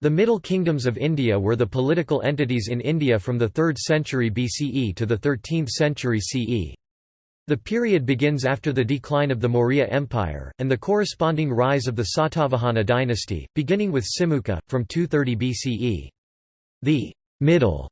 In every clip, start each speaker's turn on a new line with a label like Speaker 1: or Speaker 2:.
Speaker 1: The Middle Kingdoms of India were the political entities in India from the 3rd century BCE to the 13th century CE. The period begins after the decline of the Maurya Empire, and the corresponding rise of the Satavahana dynasty, beginning with Simuka, from 230 BCE. The middle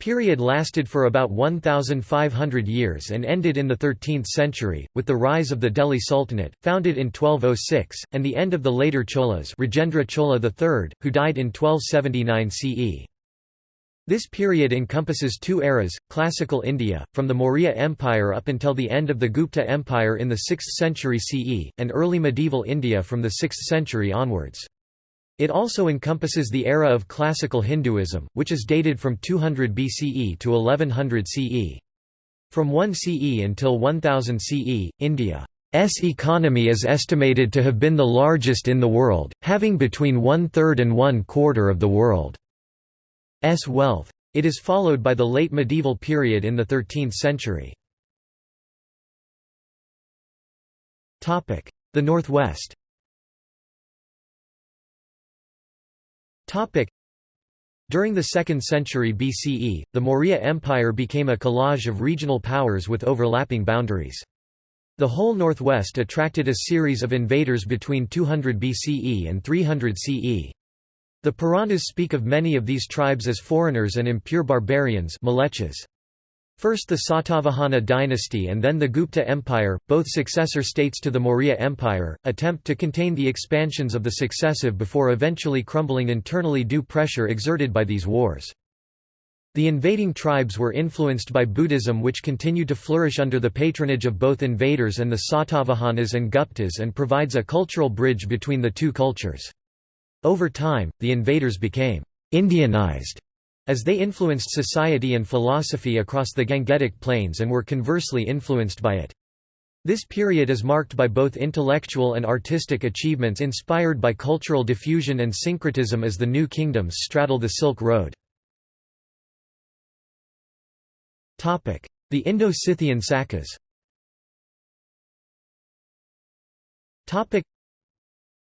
Speaker 1: period lasted for about 1,500 years and ended in the 13th century, with the rise of the Delhi Sultanate, founded in 1206, and the end of the later Cholas Rajendra Chola III, who died in 1279 CE. This period encompasses two eras, Classical India, from the Maurya Empire up until the end of the Gupta Empire in the 6th century CE, and early medieval India from the 6th century onwards. It also encompasses the era of classical Hinduism, which is dated from 200 BCE to 1100 CE. From 1 CE until 1000 CE, India's economy is estimated to have been the largest in the world, having between one-third and one-quarter of the world's wealth. It is followed by the late medieval period in the 13th century. The Northwest During the 2nd century BCE, the Maurya Empire became a collage of regional powers with overlapping boundaries. The whole northwest attracted a series of invaders between 200 BCE and 300 CE. The Puranas speak of many of these tribes as foreigners and impure barbarians First the Satavahana dynasty and then the Gupta Empire, both successor states to the Maurya Empire, attempt to contain the expansions of the successive before eventually crumbling internally due pressure exerted by these wars. The invading tribes were influenced by Buddhism which continued to flourish under the patronage of both invaders and the Satavahanas and Guptas and provides a cultural bridge between the two cultures. Over time, the invaders became «Indianized» as they influenced society and philosophy across the Gangetic Plains and were conversely influenced by it. This period is marked by both intellectual and artistic achievements inspired by cultural diffusion and syncretism as the new kingdoms straddle the Silk Road. The Indo-Scythian Sakas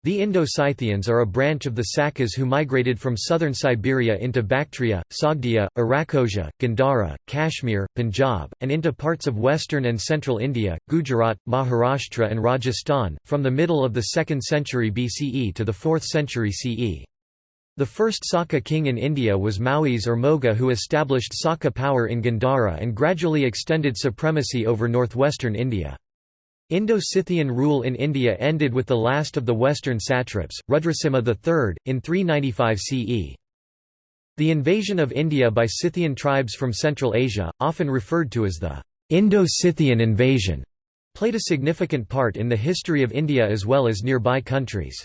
Speaker 1: the Indo-Scythians are a branch of the Sakas who migrated from southern Siberia into Bactria, Sogdia, Arachosia, Gandhara, Kashmir, Punjab, and into parts of western and central India, Gujarat, Maharashtra and Rajasthan, from the middle of the 2nd century BCE to the 4th century CE. The first Saka king in India was Maues or Moga who established Saka power in Gandhara and gradually extended supremacy over northwestern India. Indo-Scythian rule in India ended with the last of the western satraps, Rudrasimha III, in 395 CE. The invasion of India by Scythian tribes from Central Asia, often referred to as the Indo-Scythian invasion, played a significant part in the history of India as well as nearby countries.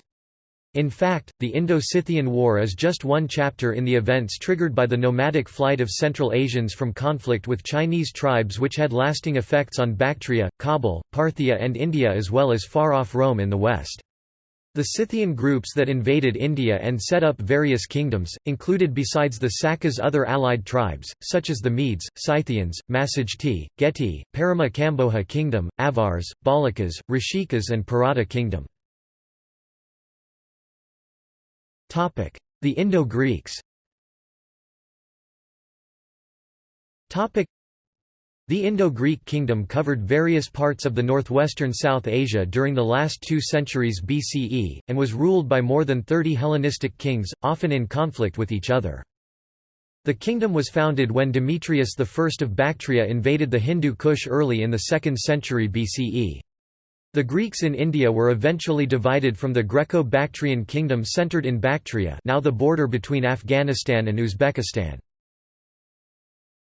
Speaker 1: In fact, the Indo-Scythian War is just one chapter in the events triggered by the nomadic flight of Central Asians from conflict with Chinese tribes which had lasting effects on Bactria, Kabul, Parthia and India as well as far-off Rome in the west. The Scythian groups that invaded India and set up various kingdoms, included besides the Sakas other allied tribes, such as the Medes, Scythians, Massagetae, Geti, Parama Kamboja kingdom, Avars, Balakas, Rishikas and Parata kingdom. The Indo-Greeks the Indo-Greek kingdom covered various parts of the northwestern South Asia during the last two centuries BCE, and was ruled by more than 30 Hellenistic kings, often in conflict with each other. The kingdom was founded when Demetrius I of Bactria invaded the Hindu Kush early in the 2nd century BCE. The Greeks in India were eventually divided from the Greco-Bactrian kingdom centered in Bactria now the border between Afghanistan and Uzbekistan.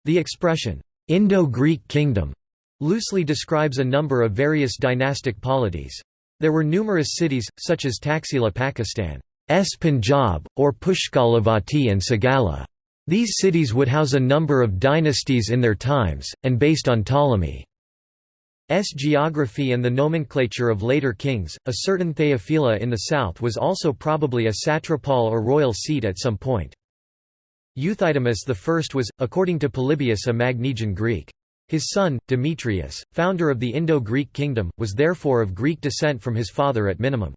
Speaker 1: The expression, Indo-Greek kingdom, loosely describes a number of various dynastic polities. There were numerous cities, such as Taxila Pakistan's Punjab, or Pushkalavati and Sagala. These cities would house a number of dynasties in their times, and based on Ptolemy. S geography and the nomenclature of later kings, a certain Théophila in the south was also probably a satrapal or royal seat at some point. Euthydemus I was, according to Polybius a Magnesian Greek. His son, Demetrius, founder of the Indo-Greek kingdom, was therefore of Greek descent from his father at minimum.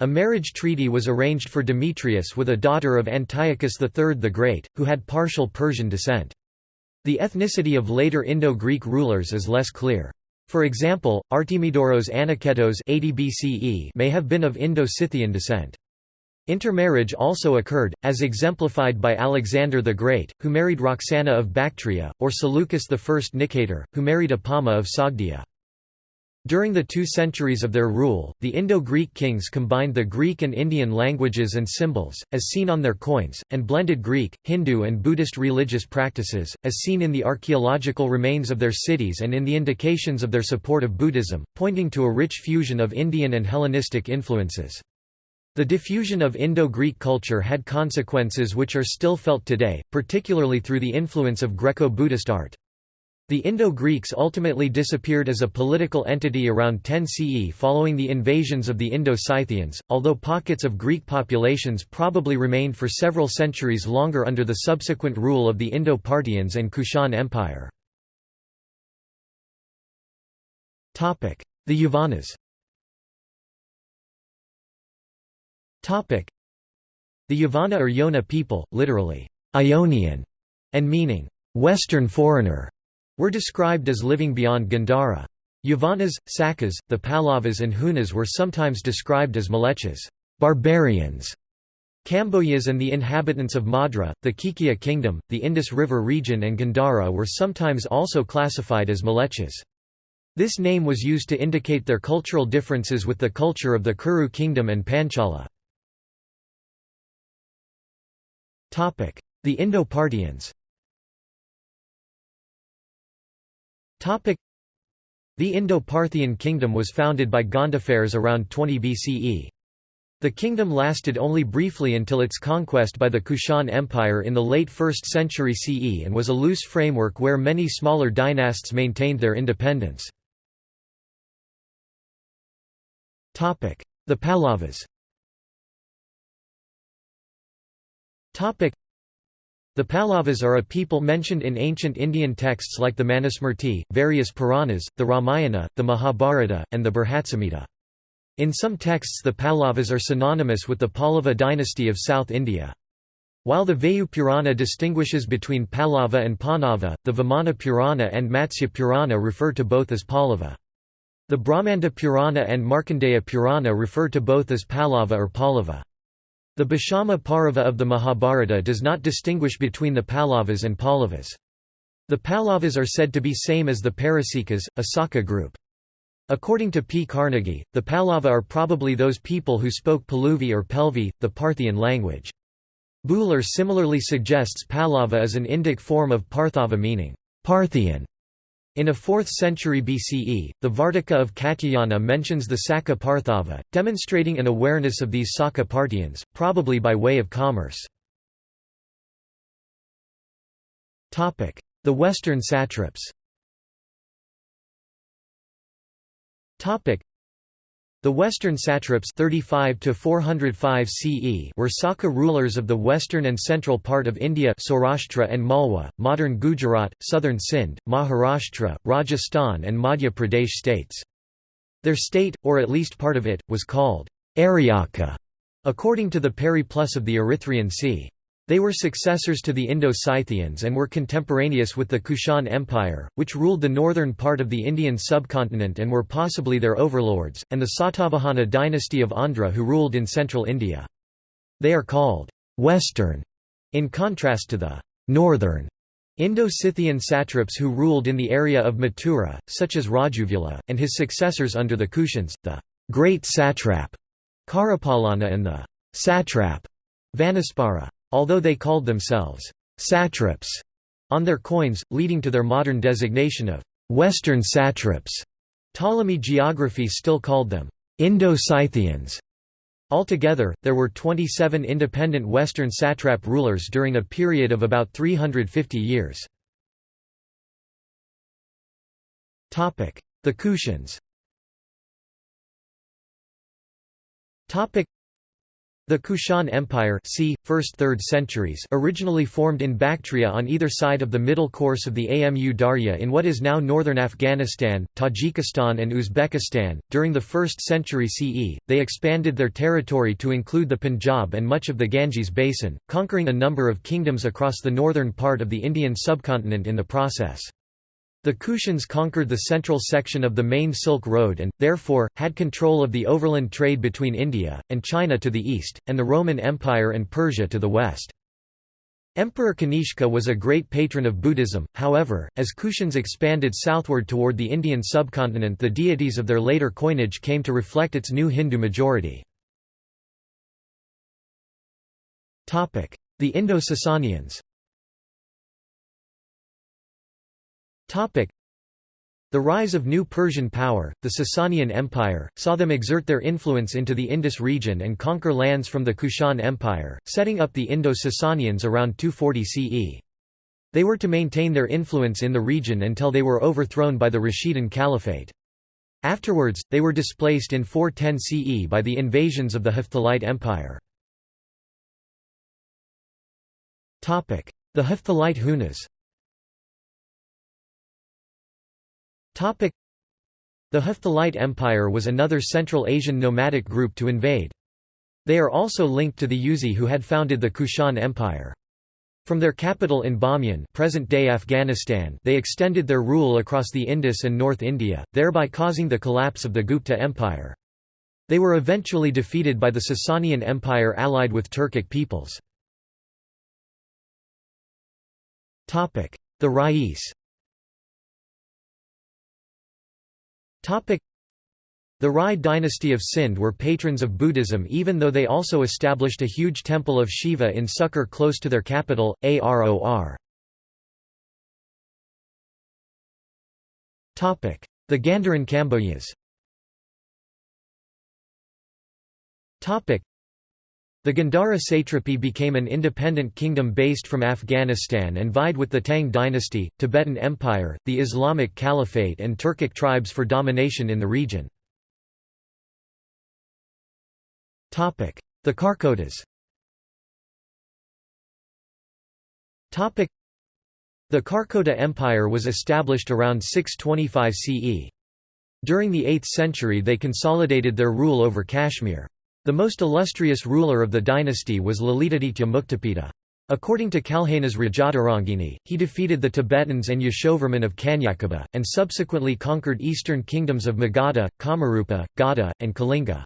Speaker 1: A marriage treaty was arranged for Demetrius with a daughter of Antiochus III the Great, who had partial Persian descent. The ethnicity of later Indo-Greek rulers is less clear. For example, Artemidoros Anaketos 80 BCE may have been of Indo-Scythian descent. Intermarriage also occurred, as exemplified by Alexander the Great, who married Roxana of Bactria, or Seleucus I Nicator, who married Apama of Sogdia. During the two centuries of their rule, the Indo-Greek kings combined the Greek and Indian languages and symbols, as seen on their coins, and blended Greek, Hindu and Buddhist religious practices, as seen in the archaeological remains of their cities and in the indications of their support of Buddhism, pointing to a rich fusion of Indian and Hellenistic influences. The diffusion of Indo-Greek culture had consequences which are still felt today, particularly through the influence of Greco-Buddhist art. The Indo-Greeks ultimately disappeared as a political entity around 10 CE following the invasions of the Indo-Scythians, although pockets of Greek populations probably remained for several centuries longer under the subsequent rule of the Indo-Parthians and Kushan Empire. The Yavanas The Yavana or Yona people, literally, Ionian, and meaning, Western foreigner, were described as living beyond Gandhara. Yavanas, Sakas, the Pallavas and Hunas were sometimes described as Malechas barbarians", Kamboyas and the inhabitants of Madra, the Kikya kingdom, the Indus River region and Gandhara were sometimes also classified as Malechas. This name was used to indicate their cultural differences with the culture of the Kuru kingdom and Panchala. The Indo-Parthians The Indo-Parthian kingdom was founded by Gondophares around 20 BCE. The kingdom lasted only briefly until its conquest by the Kushan Empire in the late 1st century CE and was a loose framework where many smaller dynasts maintained their independence. The Pallavas the Pallavas are a people mentioned in ancient Indian texts like the Manusmriti, various Puranas, the Ramayana, the Mahabharata, and the Brihatsamhita. In some texts the Pallavas are synonymous with the Pallava dynasty of South India. While the Vayu Purana distinguishes between Pallava and Pahnava, the Vamana Purana and Matsya Purana refer to both as Pallava. The Brahmanda Purana and Markandeya Purana refer to both as Pallava or Pallava. The Bhishma Parva of the Mahabharata does not distinguish between the Pahlavas and Pallavas. The Pahlavas are said to be same as the Parasikas, a Saka group. According to P. Carnegy, the Pahlava are probably those people who spoke Paluvi or Pelvi, the Parthian language. Buhler similarly suggests Pahlava as an Indic form of Parthava meaning, Parthian. In a 4th century BCE, the Vartika of Katyayana mentions the Saka Parthava, demonstrating an awareness of these Saka Parthians, probably by way of commerce. The Western satraps the Western satraps 35 to 405 CE were Saka rulers of the western and central part of India Saurashtra and Malwa, modern Gujarat, southern Sindh, Maharashtra, Rajasthan and Madhya Pradesh states. Their state, or at least part of it, was called Aryaka, according to the Periplus of the Erythraean Sea. They were successors to the Indo-Scythians and were contemporaneous with the Kushan Empire, which ruled the northern part of the Indian subcontinent and were possibly their overlords, and the Satavahana dynasty of Andhra who ruled in central India. They are called «Western» in contrast to the «Northern» Indo-Scythian satraps who ruled in the area of Mathura, such as Rajuvula, and his successors under the Kushans, the «Great Satrap» Karapalana and the «Satrap» Vanaspara although they called themselves satraps on their coins, leading to their modern designation of Western satraps. Ptolemy geography still called them Indo-Scythians. Altogether, there were 27 independent Western satrap rulers during a period of about 350 years. The Kushans The Kushan Empire c. 1st–3rd centuries originally formed in Bactria on either side of the middle course of the Amu Darya in what is now northern Afghanistan, Tajikistan and Uzbekistan. During the 1st century CE, they expanded their territory to include the Punjab and much of the Ganges basin, conquering a number of kingdoms across the northern part of the Indian subcontinent in the process. The Kushans conquered the central section of the main Silk Road and, therefore, had control of the overland trade between India, and China to the east, and the Roman Empire and Persia to the west. Emperor Kanishka was a great patron of Buddhism, however, as Kushans expanded southward toward the Indian subcontinent the deities of their later coinage came to reflect its new Hindu majority. The Indo-Sasanians The rise of new Persian power, the Sasanian Empire, saw them exert their influence into the Indus region and conquer lands from the Kushan Empire, setting up the Indo-Sasanians around 240 CE. They were to maintain their influence in the region until they were overthrown by the Rashidun Caliphate. Afterwards, they were displaced in 410 CE by the invasions of the Hephthalite Empire. The Hephthalite Hunas The Hephthalite Empire was another Central Asian nomadic group to invade. They are also linked to the Yuezhi who had founded the Kushan Empire. From their capital in Bamiyan present-day Afghanistan they extended their rule across the Indus and North India, thereby causing the collapse of the Gupta Empire. They were eventually defeated by the Sasanian Empire allied with Turkic peoples. The Rais The Rai dynasty of Sindh were patrons of Buddhism even though they also established a huge temple of Shiva in Sukkur close to their capital, Aror. The Gandharan Kambojas the Gandhara satrapy became an independent kingdom based from Afghanistan and vied with the Tang dynasty, Tibetan Empire, the Islamic Caliphate and Turkic tribes for domination in the region. The Karkotas The Karkota Empire was established around 625 CE. During the 8th century they consolidated their rule over Kashmir. The most illustrious ruler of the dynasty was Lalitaditya Muktapida. According to Kalhana's Rajatarangini, he defeated the Tibetans and Yashovarman of Kanyakubja, and subsequently conquered eastern kingdoms of Magadha, Kamarupa, Gauda, and Kalinga.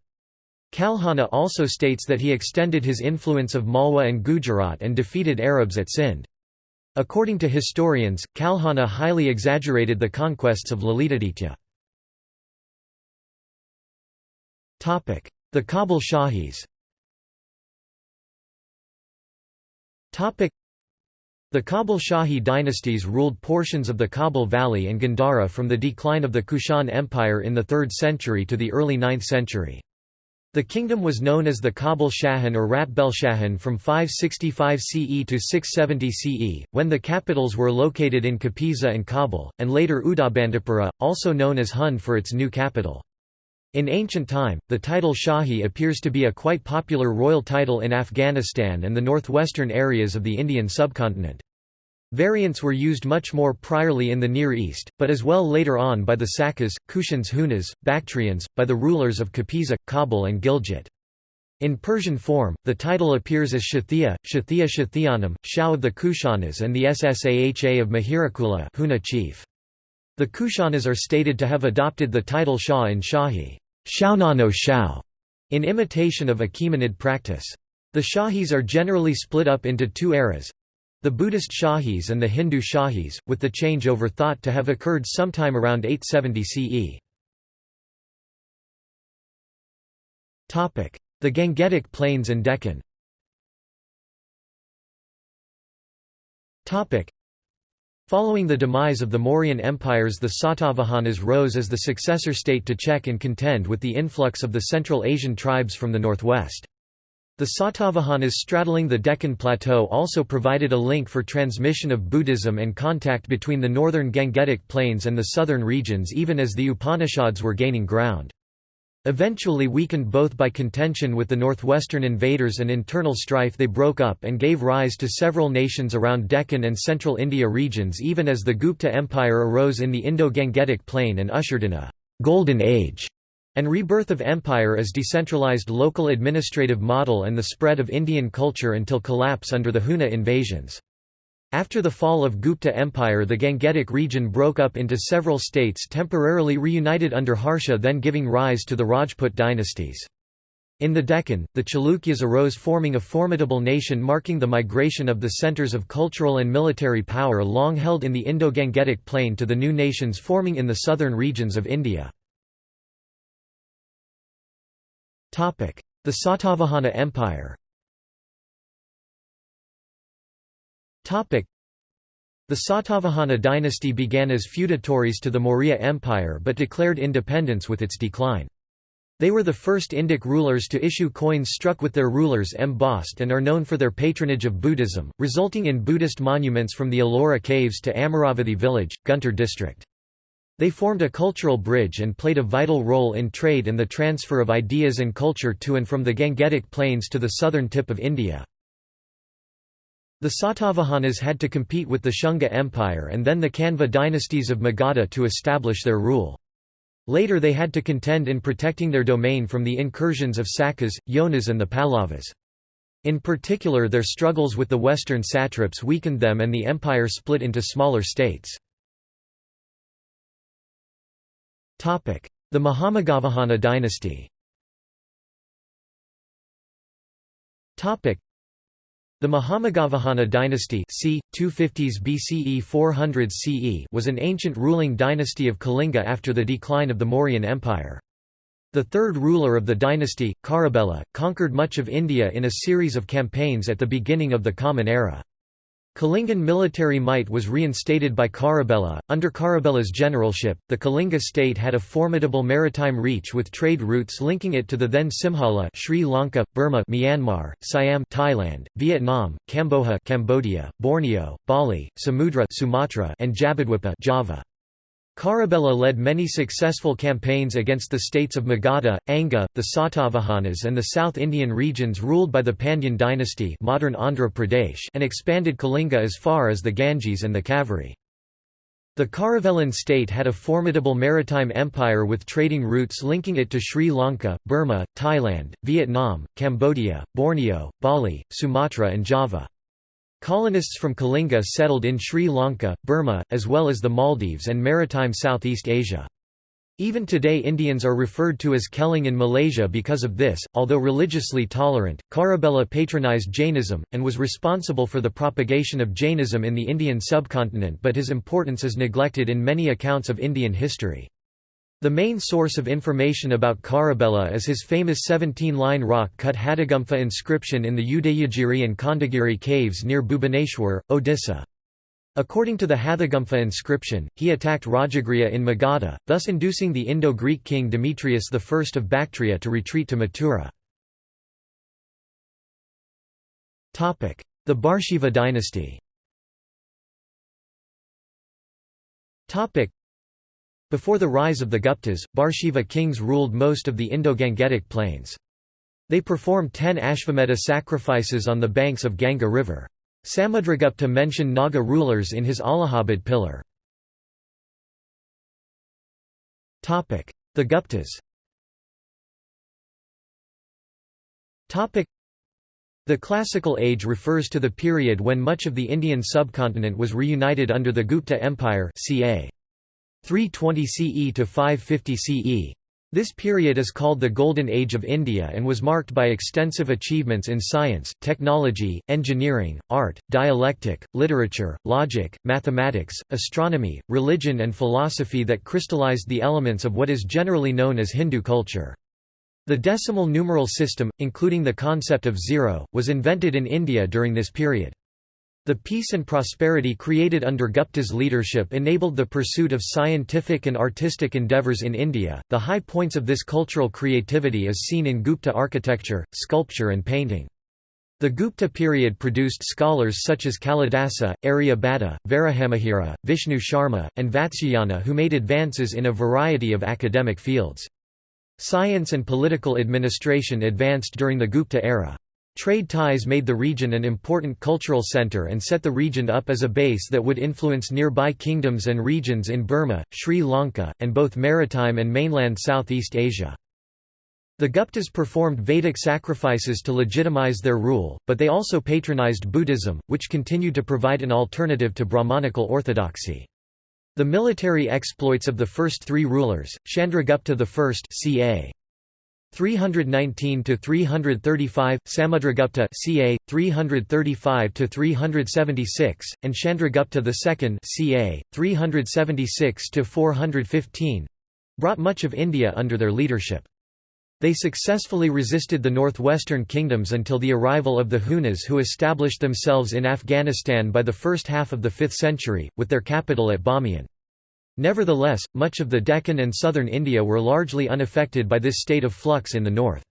Speaker 1: Kalhana also states that he extended his influence of Malwa and Gujarat and defeated Arabs at Sindh. According to historians, Kalhana highly exaggerated the conquests of Lalitaditya. The Kabul Shahis the Kabul Shahi dynasties ruled portions of the Kabul Valley and Gandhara from the decline of the Kushan Empire in the 3rd century to the early 9th century. The kingdom was known as the Kabul Shahan or Ratbelshahan from 565 CE to 670 CE, when the capitals were located in Kapisa and Kabul, and later Udabandapura, also known as Hun for its new capital. In ancient time, the title Shahi appears to be a quite popular royal title in Afghanistan and the northwestern areas of the Indian subcontinent. Variants were used much more priorly in the Near East, but as well later on by the Sakas, Kushans Hunas, Bactrians, by the rulers of Kapisa, Kabul and Gilgit. In Persian form, the title appears as Shathia, Shathia Shathianam, Shah of the Kushanas and the Ssaha of Mihirakula Huna chief. The Kushanas are stated to have adopted the title Shah in Shahi Shaunano Shao, in imitation of Achaemenid practice. The Shahis are generally split up into two eras, the Buddhist Shahis and the Hindu Shahis, with the changeover thought to have occurred sometime around 870 CE. The Gangetic Plains and Deccan Following the demise of the Mauryan empires the Satavahanas rose as the successor state to check and contend with the influx of the Central Asian tribes from the northwest. The Satavahanas straddling the Deccan Plateau also provided a link for transmission of Buddhism and contact between the northern Gangetic plains and the southern regions even as the Upanishads were gaining ground. Eventually weakened both by contention with the northwestern invaders and internal strife they broke up and gave rise to several nations around Deccan and central India regions even as the Gupta Empire arose in the Indo-Gangetic plain and ushered in a «golden age» and rebirth of empire as decentralized local administrative model and the spread of Indian culture until collapse under the Huna invasions. After the fall of Gupta Empire the Gangetic region broke up into several states temporarily reunited under Harsha then giving rise to the Rajput dynasties. In the Deccan, the Chalukyas arose forming a formidable nation marking the migration of the centers of cultural and military power long held in the Indo-Gangetic plain to the new nations forming in the southern regions of India. The Satavahana Empire the Satavahana dynasty began as feudatories to the Maurya Empire but declared independence with its decline. They were the first Indic rulers to issue coins struck with their rulers embossed and are known for their patronage of Buddhism, resulting in Buddhist monuments from the Ellora caves to Amaravathi village, Guntur district. They formed a cultural bridge and played a vital role in trade and the transfer of ideas and culture to and from the Gangetic plains to the southern tip of India. The Satavahanas had to compete with the Shunga Empire and then the Kanva dynasties of Magadha to establish their rule. Later they had to contend in protecting their domain from the incursions of Sakas, Yonas and the Pallavas. In particular their struggles with the western satraps weakened them and the empire split into smaller states. The Mahameghavahana dynasty the Mahameghavahana dynasty c. 250s BCE 400 CE was an ancient ruling dynasty of Kalinga after the decline of the Mauryan Empire. The third ruler of the dynasty, Kharavela, conquered much of India in a series of campaigns at the beginning of the Common Era. Kalingan military might was reinstated by Kharavela. Under Kharavela's generalship, the Kalinga state had a formidable maritime reach with trade routes linking it to the then Simhala Sri Lanka, Burma Myanmar, Siam Thailand, Vietnam, Kamboja Cambodia, Borneo, Bali, Samudra Sumatra, and Jabudwipa Java. Kharavela led many successful campaigns against the states of Magadha, Anga, the Satavahanas and the South Indian regions ruled by the Pandyan dynasty modern Andhra Pradesh and expanded Kalinga as far as the Ganges and the Kaveri. The Kharavelan state had a formidable maritime empire with trading routes linking it to Sri Lanka, Burma, Thailand, Vietnam, Cambodia, Borneo, Bali, Sumatra and Java. Colonists from Kalinga settled in Sri Lanka, Burma, as well as the Maldives and maritime Southeast Asia. Even today Indians are referred to as Keling in Malaysia because of this. Although religiously tolerant, Kharavela patronized Jainism, and was responsible for the propagation of Jainism in the Indian subcontinent but his importance is neglected in many accounts of Indian history. The main source of information about Kharavela is his famous 17-line rock-cut Hathigumpha inscription in the Udayagiri and Khandagiri caves near Bhubaneswar, Odisha. According to the Hathigumpha inscription, he attacked Rajagriha in Magadha, thus inducing the Indo-Greek king Demetrius I of Bactria to retreat to Mathura. The Bharshiva dynasty before the rise of the Guptas, Bharshiva kings ruled most of the Indo-Gangetic plains. They performed ten Ashvamedha sacrifices on the banks of Ganga river. Samudragupta mentioned Naga rulers in his Allahabad pillar. The Guptas The Classical Age refers to the period when much of the Indian subcontinent was reunited under the Gupta Empire ca. 320 CE to 550 CE. This period is called the Golden Age of India and was marked by extensive achievements in science, technology, engineering, art, dialectic, literature, logic, mathematics, astronomy, religion and philosophy that crystallized the elements of what is generally known as Hindu culture. The decimal numeral system, including the concept of zero, was invented in India during this period. The peace and prosperity created under Gupta's leadership enabled the pursuit of scientific and artistic endeavors in India. The high points of this cultural creativity is seen in Gupta architecture, sculpture, and painting. The Gupta period produced scholars such as Kalidasa, Aryabhatta, Varahamihira, Vishnu Sharma, and Vatsyayana who made advances in a variety of academic fields. Science and political administration advanced during the Gupta era. Trade ties made the region an important cultural center and set the region up as a base that would influence nearby kingdoms and regions in Burma, Sri Lanka, and both maritime and mainland Southeast Asia. The Guptas performed Vedic sacrifices to legitimize their rule, but they also patronized Buddhism, which continued to provide an alternative to Brahmanical orthodoxy. The military exploits of the first three rulers, Chandragupta I ca. 319 to 335, Samudragupta ca. 335 to 376, and Chandragupta II ca. 376 to 415 brought much of India under their leadership. They successfully resisted the northwestern kingdoms until the arrival of the Hunas who established themselves in Afghanistan by the first half of the 5th century, with their capital at Bamiyan. Nevertheless, much of the Deccan and southern India were largely unaffected by this state of flux in the north.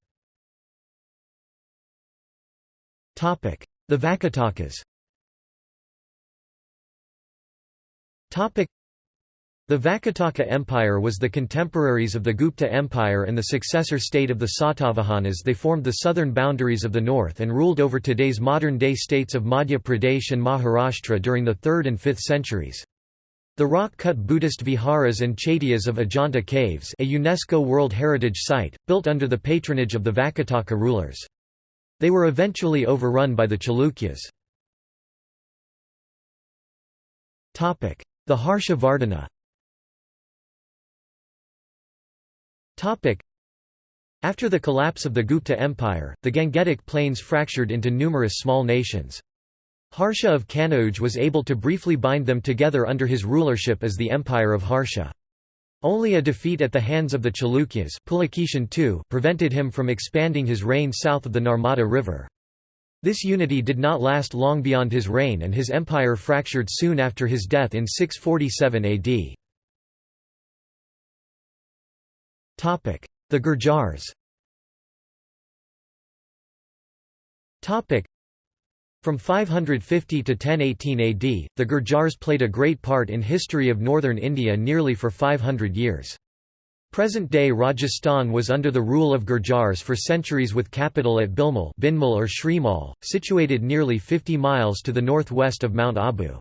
Speaker 1: The Vakatakas the Vakataka Empire was the contemporaries of the Gupta Empire and the successor state of the Satavahanas they formed the southern boundaries of the north and ruled over today's modern-day states of Madhya Pradesh and Maharashtra during the 3rd and 5th centuries. The rock-cut Buddhist viharas and chaityas of Ajanta Caves a UNESCO World Heritage Site, built under the patronage of the Vakataka rulers. They were eventually overrun by the Chalukyas. The Harsha Vardhana After the collapse of the Gupta Empire, the Gangetic Plains fractured into numerous small nations. Harsha of Kanauj was able to briefly bind them together under his rulership as the Empire of Harsha. Only a defeat at the hands of the Chalukyas prevented him from expanding his reign south of the Narmada River. This unity did not last long beyond his reign and his empire fractured soon after his death in 647 AD. The Gurjars from 550 to 1018 AD, the Gurjars played a great part in history of northern India nearly for 500 years. Present-day Rajasthan was under the rule of Gurjars for centuries with capital at Bilmal Binmal or Shrimal, situated nearly 50 miles to the northwest of Mount Abu.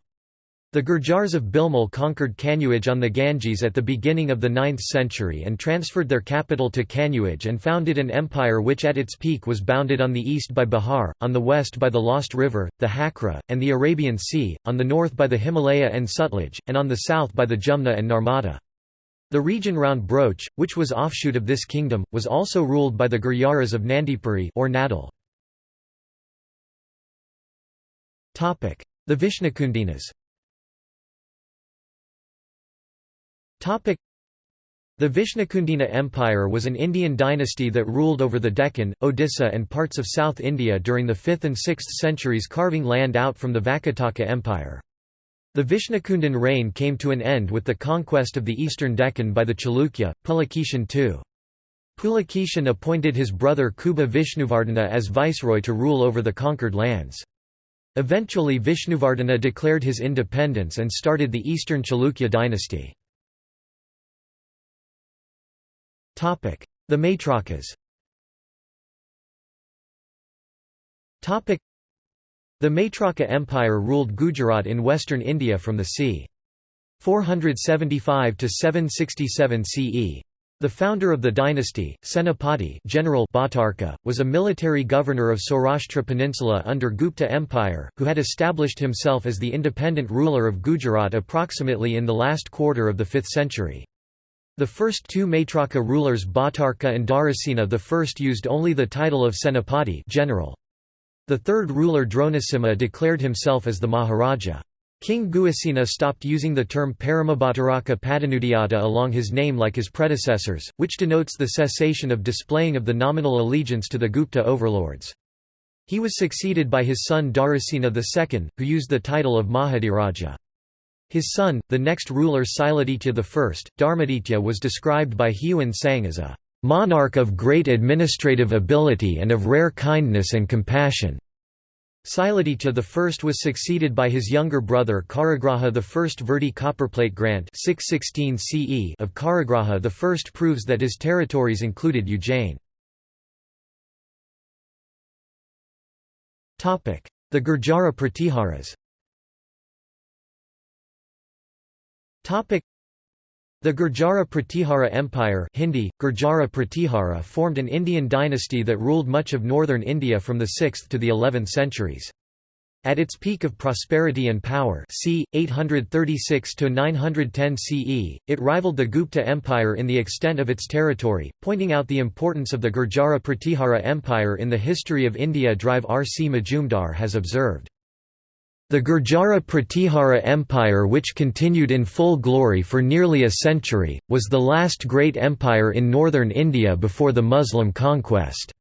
Speaker 1: The Gurjars of Bilmal conquered Kanauj on the Ganges at the beginning of the 9th century and transferred their capital to Kanauj and founded an empire which at its peak was bounded on the east by Bihar, on the west by the Lost River, the Hakra, and the Arabian Sea, on the north by the Himalaya and Sutlej, and on the south by the Jumna and Narmada. The region round Broach, which was offshoot of this kingdom, was also ruled by the Gurjaras of Nandipuri or Nadal. The Vishnukundinas The Vishnukundina Empire was an Indian dynasty that ruled over the Deccan, Odisha and parts of South India during the 5th and 6th centuries carving land out from the Vakataka Empire. The Vishnukundan reign came to an end with the conquest of the eastern Deccan by the Chalukya, Pulakeshin II. Pulakeshin appointed his brother Kubja Vishnuvardhana as viceroy to rule over the conquered lands. Eventually Vishnuvardhana declared his independence and started the eastern Chalukya dynasty. The Maitrakas The Maitraka Empire ruled Gujarat in western India from the c. 475 to 767 CE. The founder of the dynasty, Senapati General Bhatarka, was a military governor of Saurashtra Peninsula under Gupta Empire, who had established himself as the independent ruler of Gujarat approximately in the last quarter of the 5th century. The first two Maitraka rulers Bhatarka and Dharasena I used only the title of Senapati general. The third ruler Dronasimha declared himself as the Maharaja. King Guhasena stopped using the term Paramabhataraka Padanudiata along his name like his predecessors, which denotes the cessation of displaying of the nominal allegiance to the Gupta overlords. He was succeeded by his son Dharasena II, who used the title of Mahadhiraja. His son, the next ruler Siladitya I, Dharmaditya was described by Xuanzang as a monarch of great administrative ability and of rare kindness and compassion. Siladitya I was succeeded by his younger brother Karagraha I. Virdi copperplate grant 616 CE of Karagraha I proves that his territories included Ujjain. The Gurjara Pratiharas the Gurjara Pratihara Empire Hindi, Gurjara Pratihara formed an Indian dynasty that ruled much of northern India from the 6th to the 11th centuries. At its peak of prosperity and power c. 836–910 CE, it rivaled the Gupta Empire in the extent of its territory, pointing out the importance of the Gurjara Pratihara Empire in the history of India Drive R. C. Majumdar has observed. The Gurjara Pratihara Empire which continued in full glory for nearly a century, was the last great empire in northern India before the Muslim conquest.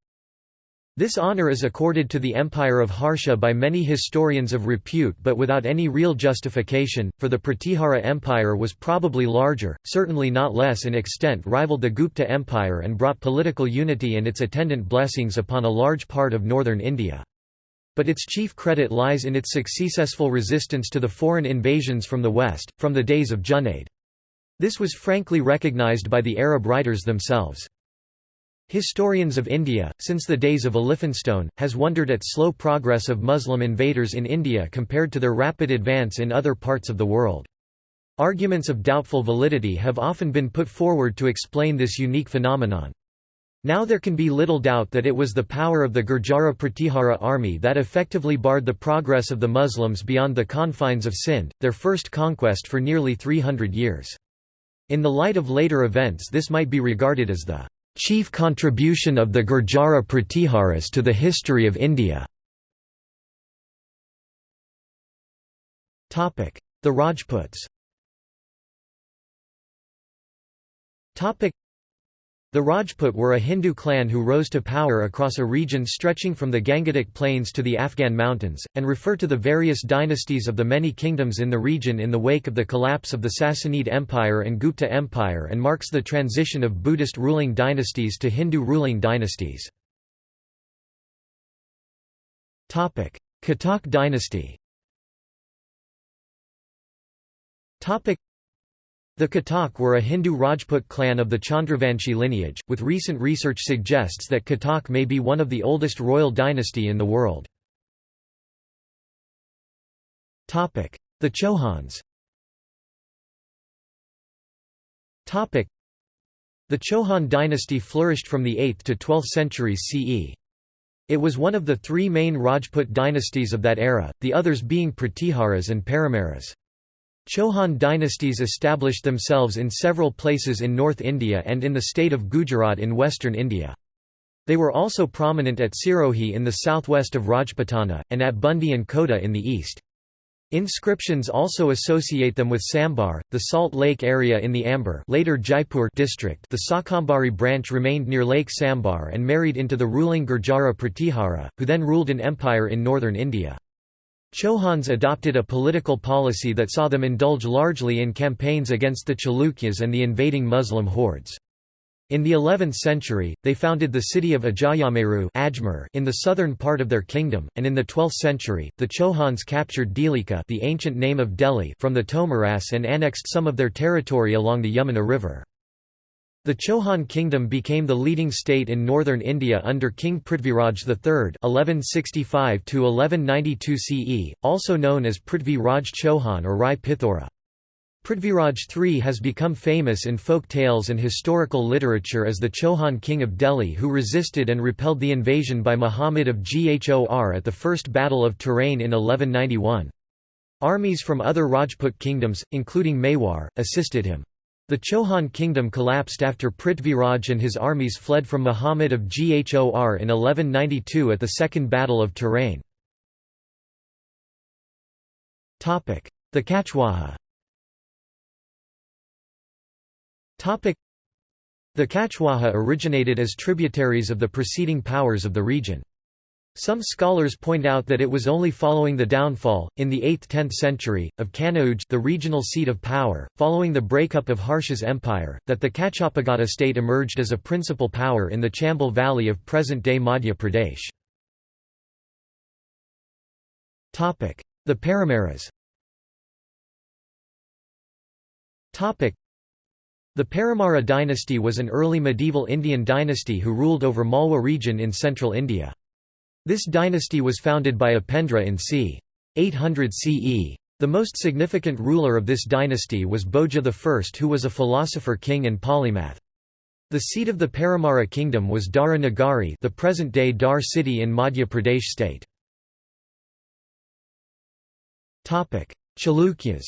Speaker 1: This honour is accorded to the Empire of Harsha by many historians of repute but without any real justification, for the Pratihara Empire was probably larger, certainly not less in extent rivaled the Gupta Empire and brought political unity and its attendant blessings upon a large part of northern India. But its chief credit lies in its successful resistance to the foreign invasions from the west, from the days of Junaid. This was frankly recognized by the Arab writers themselves. Historians of India, since the days of Elphinstone, has wondered at slow progress of Muslim invaders in India compared to their rapid advance in other parts of the world. Arguments of doubtful validity have often been put forward to explain this unique phenomenon. Now there can be little doubt that it was the power of the Gurjara Pratihara army that effectively barred the progress of the Muslims beyond the confines of Sindh, their first conquest for nearly 300 years. In the light of later events this might be regarded as the chief contribution of the Gurjara Pratiharas to the history of India. The Rajputs the Rajput were a Hindu clan who rose to power across a region stretching from the Gangetic Plains to the Afghan mountains, and refer to the various dynasties of the many kingdoms in the region in the wake of the collapse of the Sassanid Empire and Gupta Empire and marks the transition of Buddhist ruling dynasties to Hindu ruling dynasties. Katak dynasty the Katak were a Hindu Rajput clan of the Chandravanshi lineage, with recent research suggests that Katak may be one of the oldest royal dynasty in the world. The Chauhans The Chauhan dynasty flourished from the 8th to 12th centuries CE. It was one of the three main Rajput dynasties of that era, the others being Pratiharas and Paramaras. Chauhan dynasties established themselves in several places in North India and in the state of Gujarat in western India. They were also prominent at Sirohi in the southwest of Rajputana, and at Bundi and Kota in the east. Inscriptions also associate them with Sambhar, the Salt Lake area in the Amber later Jaipur district the Sakambari branch remained near Lake Sambhar and married into the ruling Gurjara Pratihara, who then ruled an empire in northern India. Chauhans adopted a political policy that saw them indulge largely in campaigns against the Chalukyas and the invading Muslim hordes. In the 11th century, they founded the city of Ajayameru in the southern part of their kingdom, and in the 12th century, the Chauhans captured Delika the ancient name of Delhi from the Tomaras and annexed some of their territory along the Yamuna River. The Chauhan kingdom became the leading state in northern India under King Prithviraj III (1165–1192 CE), also known as Prithvi Raj Chauhan or Rai Pithora. Prithviraj III has become famous in folk tales and historical literature as the Chauhan king of Delhi who resisted and repelled the invasion by Muhammad of Ghor at the First Battle of Tarain in 1191. Armies from other Rajput kingdoms, including Mewar, assisted him. The Chauhan kingdom collapsed after Prithviraj and his armies fled from Muhammad of Ghor in 1192 at the Second Battle of Tarain. The Kachwaha The Kachwaha originated as tributaries of the preceding powers of the region. Some scholars point out that it was only following the downfall, in the 8th–10th century, of Kanauj the regional seat of power, following the breakup of Harsha's empire, that the Kachapagata state emerged as a principal power in the Chambal valley of present-day Madhya Pradesh. The Paramaras the Paramara dynasty was an early medieval Indian dynasty who ruled over Malwa region in central India. This dynasty was founded by Upendra in c. 800 CE. The most significant ruler of this dynasty was Bhoja I who was a philosopher king and polymath. The seat of the Paramara kingdom was Dhara Nagari the present-day Dhar city in Madhya Pradesh state. Chalukyas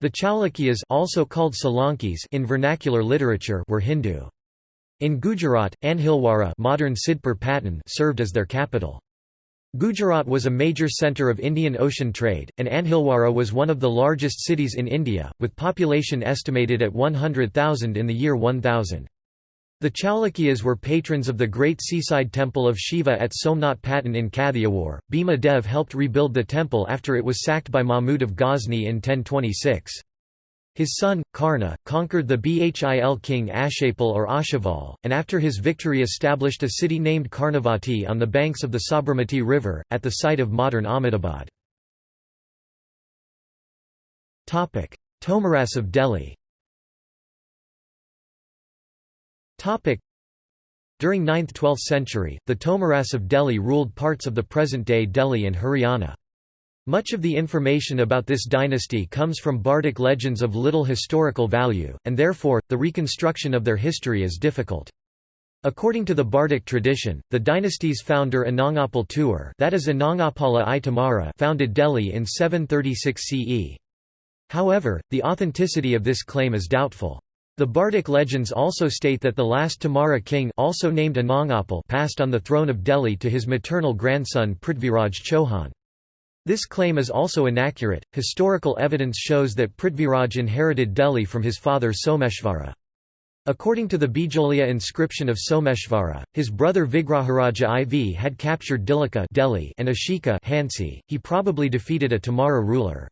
Speaker 1: The Chalukyas also called Solankis in vernacular literature were Hindu. In Gujarat, Anhilwara modern Sidpur Patan served as their capital. Gujarat was a major centre of Indian Ocean trade, and Anhilwara was one of the largest cities in India, with population estimated at 100,000 in the year 1000. The Chalukyas were patrons of the great seaside temple of Shiva at Somnath Patan in Kathiawar. Bhima Dev helped rebuild the temple after it was sacked by Mahmud of Ghazni in 1026. His son, Karna, conquered the Bhil king Ashapal or Ashaval, and after his victory established a city named Karnavati on the banks of the Sabarmati River, at the site of modern Ahmedabad. Tomaras of Delhi During 9th–12th century, the Tomaras of Delhi ruled parts of the present-day Delhi and Haryana. Much of the information about this dynasty comes from Bardic legends of little historical value, and therefore, the reconstruction of their history is difficult. According to the Bardic tradition, the dynasty's founder Anangapal Tuar that is Anangapala I Tomara founded Delhi in 736 CE. However, the authenticity of this claim is doubtful. The Bardic legends also state that the last Tomara king also named Anangapal passed on the throne of Delhi to his maternal grandson Prithviraj Chauhan. This claim is also inaccurate. Historical evidence shows that Prithviraj inherited Delhi from his father Someshvara. According to the Bijolia inscription of Someshvara, his brother Vigraharaja IV had captured Dhillika Delhi and Ashika Hansi. He probably defeated a Tomara ruler.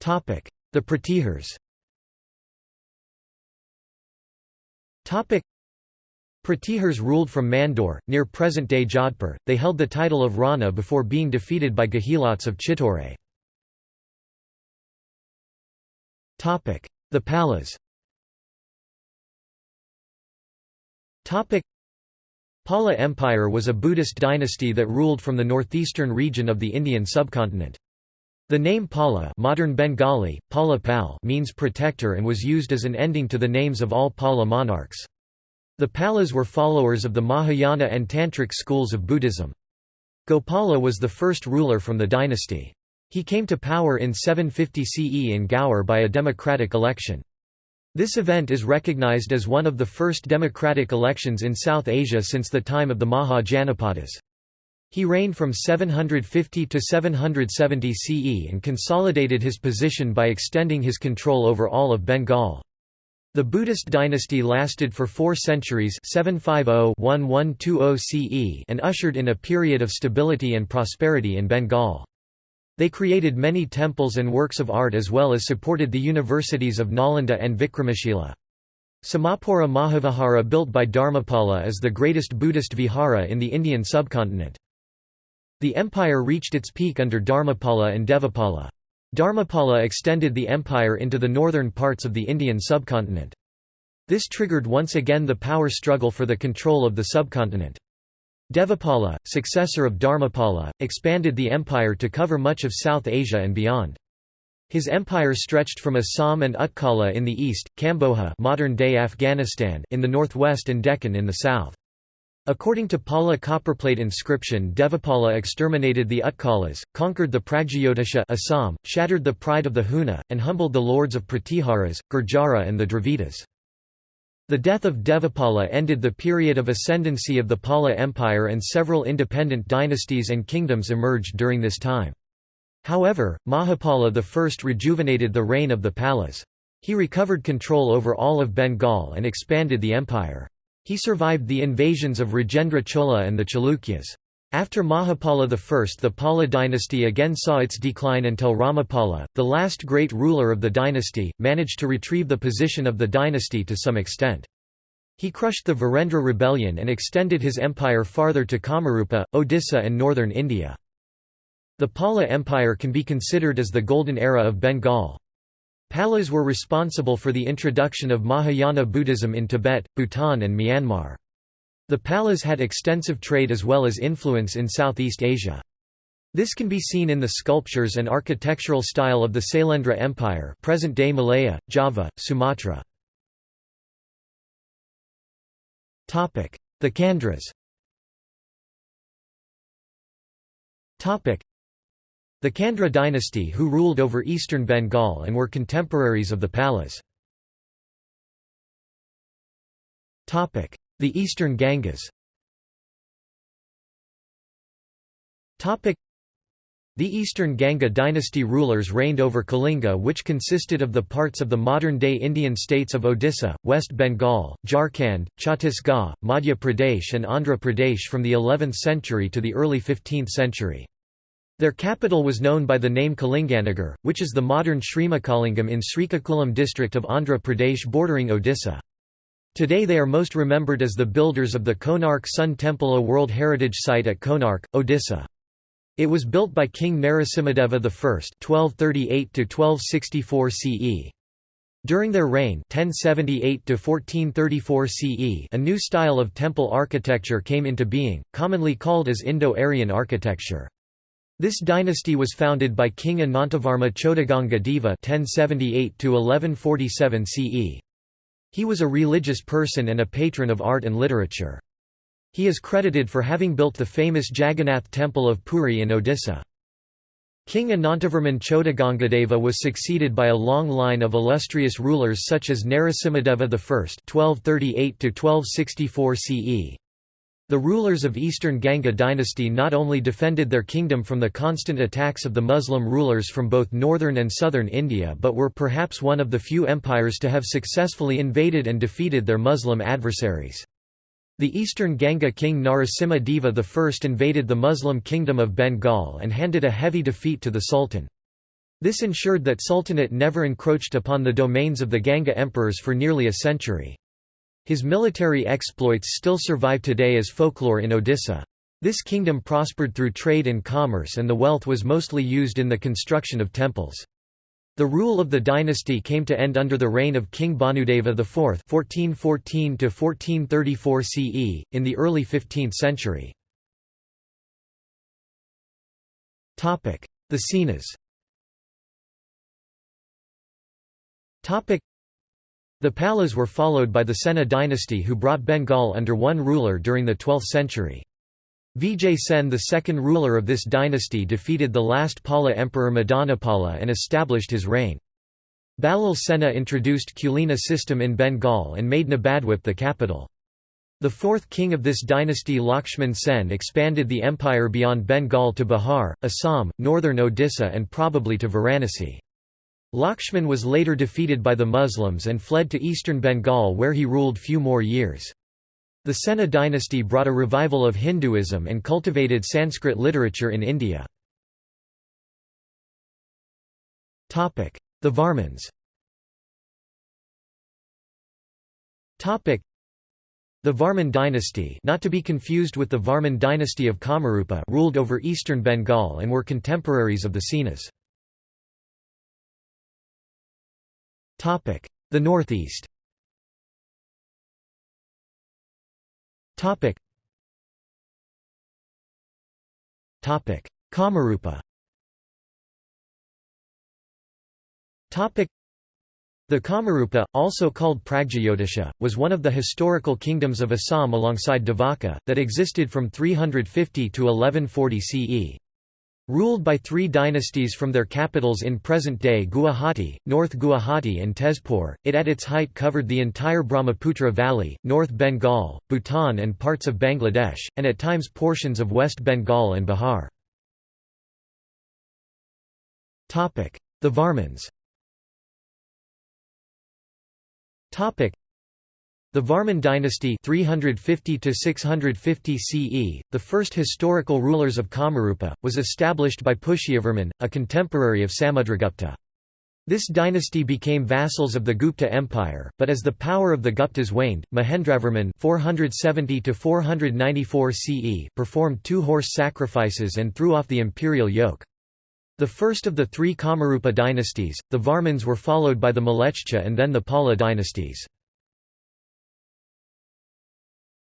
Speaker 1: Topic: the Pratihars Pratihars ruled from Mandore, near present-day Jodhpur. They held the title of Rana before being defeated by Gehilots of Chitore. The Palas Pala Empire was a Buddhist dynasty that ruled from the northeastern region of the Indian subcontinent. The name Pala modern Bengali, Pala Pal means protector and was used as an ending to the names of all Pala monarchs. The Palas were followers of the Mahayana and Tantric schools of Buddhism. Gopala was the first ruler from the dynasty. He came to power in 750 CE in Gaur by a democratic election. This event is recognized as one of the first democratic elections in South Asia since the time of the Maha Janapadas. He reigned from 750 to 770 CE and consolidated his position by extending his control over all of Bengal. The Buddhist dynasty lasted for four centuries 750–1120 CE and ushered in a period of stability and prosperity in Bengal. They created many temples and works of art as well as supported the universities of Nalanda and Vikramashila. Somapura Mahavihara built by Dharmapala is the greatest Buddhist vihara in the Indian subcontinent. The empire reached its peak under Dharmapala and Devapala. Dharmapala extended the empire into the northern parts of the Indian subcontinent. This triggered once again the power struggle for the control of the subcontinent. Devapala, successor of Dharmapala, expanded the empire to cover much of South Asia and beyond. His empire stretched from Assam and Utkala in the east, Kamboja modern-day Afghanistan in the northwest and Deccan in the south. According to Pala copperplate inscription Devapala exterminated the Utkalas, conquered the Pragjyotisha Assam, shattered the pride of the Huna, and humbled the lords of Pratiharas, Gurjara and the Dravidas. The death of Devapala ended the period of ascendancy of the Pala Empire and several independent dynasties and kingdoms emerged during this time. However, Mahapala I rejuvenated the reign of the Palas. He recovered control over all of Bengal and expanded the empire. He survived the invasions of Rajendra Chola and the Chalukyas. After Mahapala I the Pala dynasty again saw its decline until Ramapala, the last great ruler of the dynasty, managed to retrieve the position of the dynasty to some extent. He crushed the Varendra rebellion and extended his empire farther to Kamarupa, Odisha and northern India. The Pala Empire can be considered as the golden era of Bengal. Palas were responsible for the introduction of Mahayana Buddhism in Tibet, Bhutan and Myanmar. The Palas had extensive trade as well as influence in Southeast Asia. This can be seen in the sculptures and architectural style of the Sailendra Empire present-day Malaya, Java, Sumatra. The Chandras The Chandra dynasty who ruled over eastern Bengal and were contemporaries of the Palas. The Eastern Gangas the Eastern Ganga dynasty rulers reigned over Kalinga which consisted of the parts of the modern-day Indian states of Odisha, West Bengal, Jharkhand, Chhattisgarh, Madhya Pradesh and Andhra Pradesh from the 11th century to the early 15th century. Their capital was known by the name Kalinganagar, which is the modern Srimukhalingam in Srikakulam district of Andhra Pradesh bordering Odisha. Today they are most remembered as the builders of the Konark Sun Temple a World Heritage Site at Konark, Odisha. It was built by King Narasimhadeva I (1238–1264 CE). During their reign 1078–1434 CE a new style of temple architecture came into being, commonly called as Indo-Aryan architecture. This dynasty was founded by King Anantavarma Chodaganga Deva (1078–1147 CE). He was a religious person and a patron of art and literature. He is credited for having built the famous Jagannath temple of Puri in Odisha. King Anantavarman Chodagangadeva was succeeded by a long line of illustrious rulers such as Narasimhadeva I (1238–1264 CE). The rulers of Eastern Ganga dynasty not only defended their kingdom from the constant attacks of the Muslim rulers from both northern and southern India but were perhaps one of the few empires to have successfully invaded and defeated their Muslim adversaries. The eastern Ganga king Narasimha Deva I invaded the Muslim kingdom of Bengal and handed a heavy defeat to the Sultan. This ensured that Sultanate never encroached upon the domains of the Ganga emperors for nearly a century. His military exploits still survive today as folklore in Odisha. This kingdom prospered through trade and commerce and the wealth was mostly used in the construction of temples. The rule of the dynasty came to end under the reign of King Bhanudeva IV (1414–1434 CE) in the early 15th century. Topic: The Senas. Topic: The Palas were followed by the Sena dynasty who brought Bengal under one ruler during the 12th century. Vijay Sen the second ruler of this dynasty defeated the last Pala emperor Madanapala and established his reign. Balal Sena introduced Kulina system in Bengal and made Nabadwip the capital. The fourth king of this dynasty Lakshman Sen expanded the empire beyond Bengal to Bihar, Assam, northern Odisha and probably to Varanasi. Lakshman was later defeated by the Muslims and fled to eastern Bengal where he ruled few more years. The Sena dynasty brought a revival of Hinduism and cultivated Sanskrit literature in India. The Varmans The Varman dynasty not to be confused with the Varman dynasty of Kamarupa ruled over eastern Bengal and were contemporaries of the Senas. The northeast Topic. Topic. Kamarupa Topic. The Kamarupa, also called Pragjyotisha, was one of the historical kingdoms of Assam alongside Davaka, that existed from 350 to 1140 CE. Ruled by three dynasties from their capitals in present-day Guwahati, North Guwahati and Tezpur, it at its height covered the entire Brahmaputra Valley, North Bengal, Bhutan and parts of Bangladesh, and at times portions of West Bengal and Bihar. The Varmans the Varman dynasty (350–650 CE, the first historical rulers of Kamarupa, was established by Pushyavarman, a contemporary of Samudragupta. This dynasty became vassals of the Gupta Empire, but as the power of the Guptas waned, Mahendravarman 470 CE performed two horse sacrifices and threw off the imperial yoke. The first of the three Kamarupa dynasties, the Varmans were followed by the Mlechcha and then the Pala dynasties.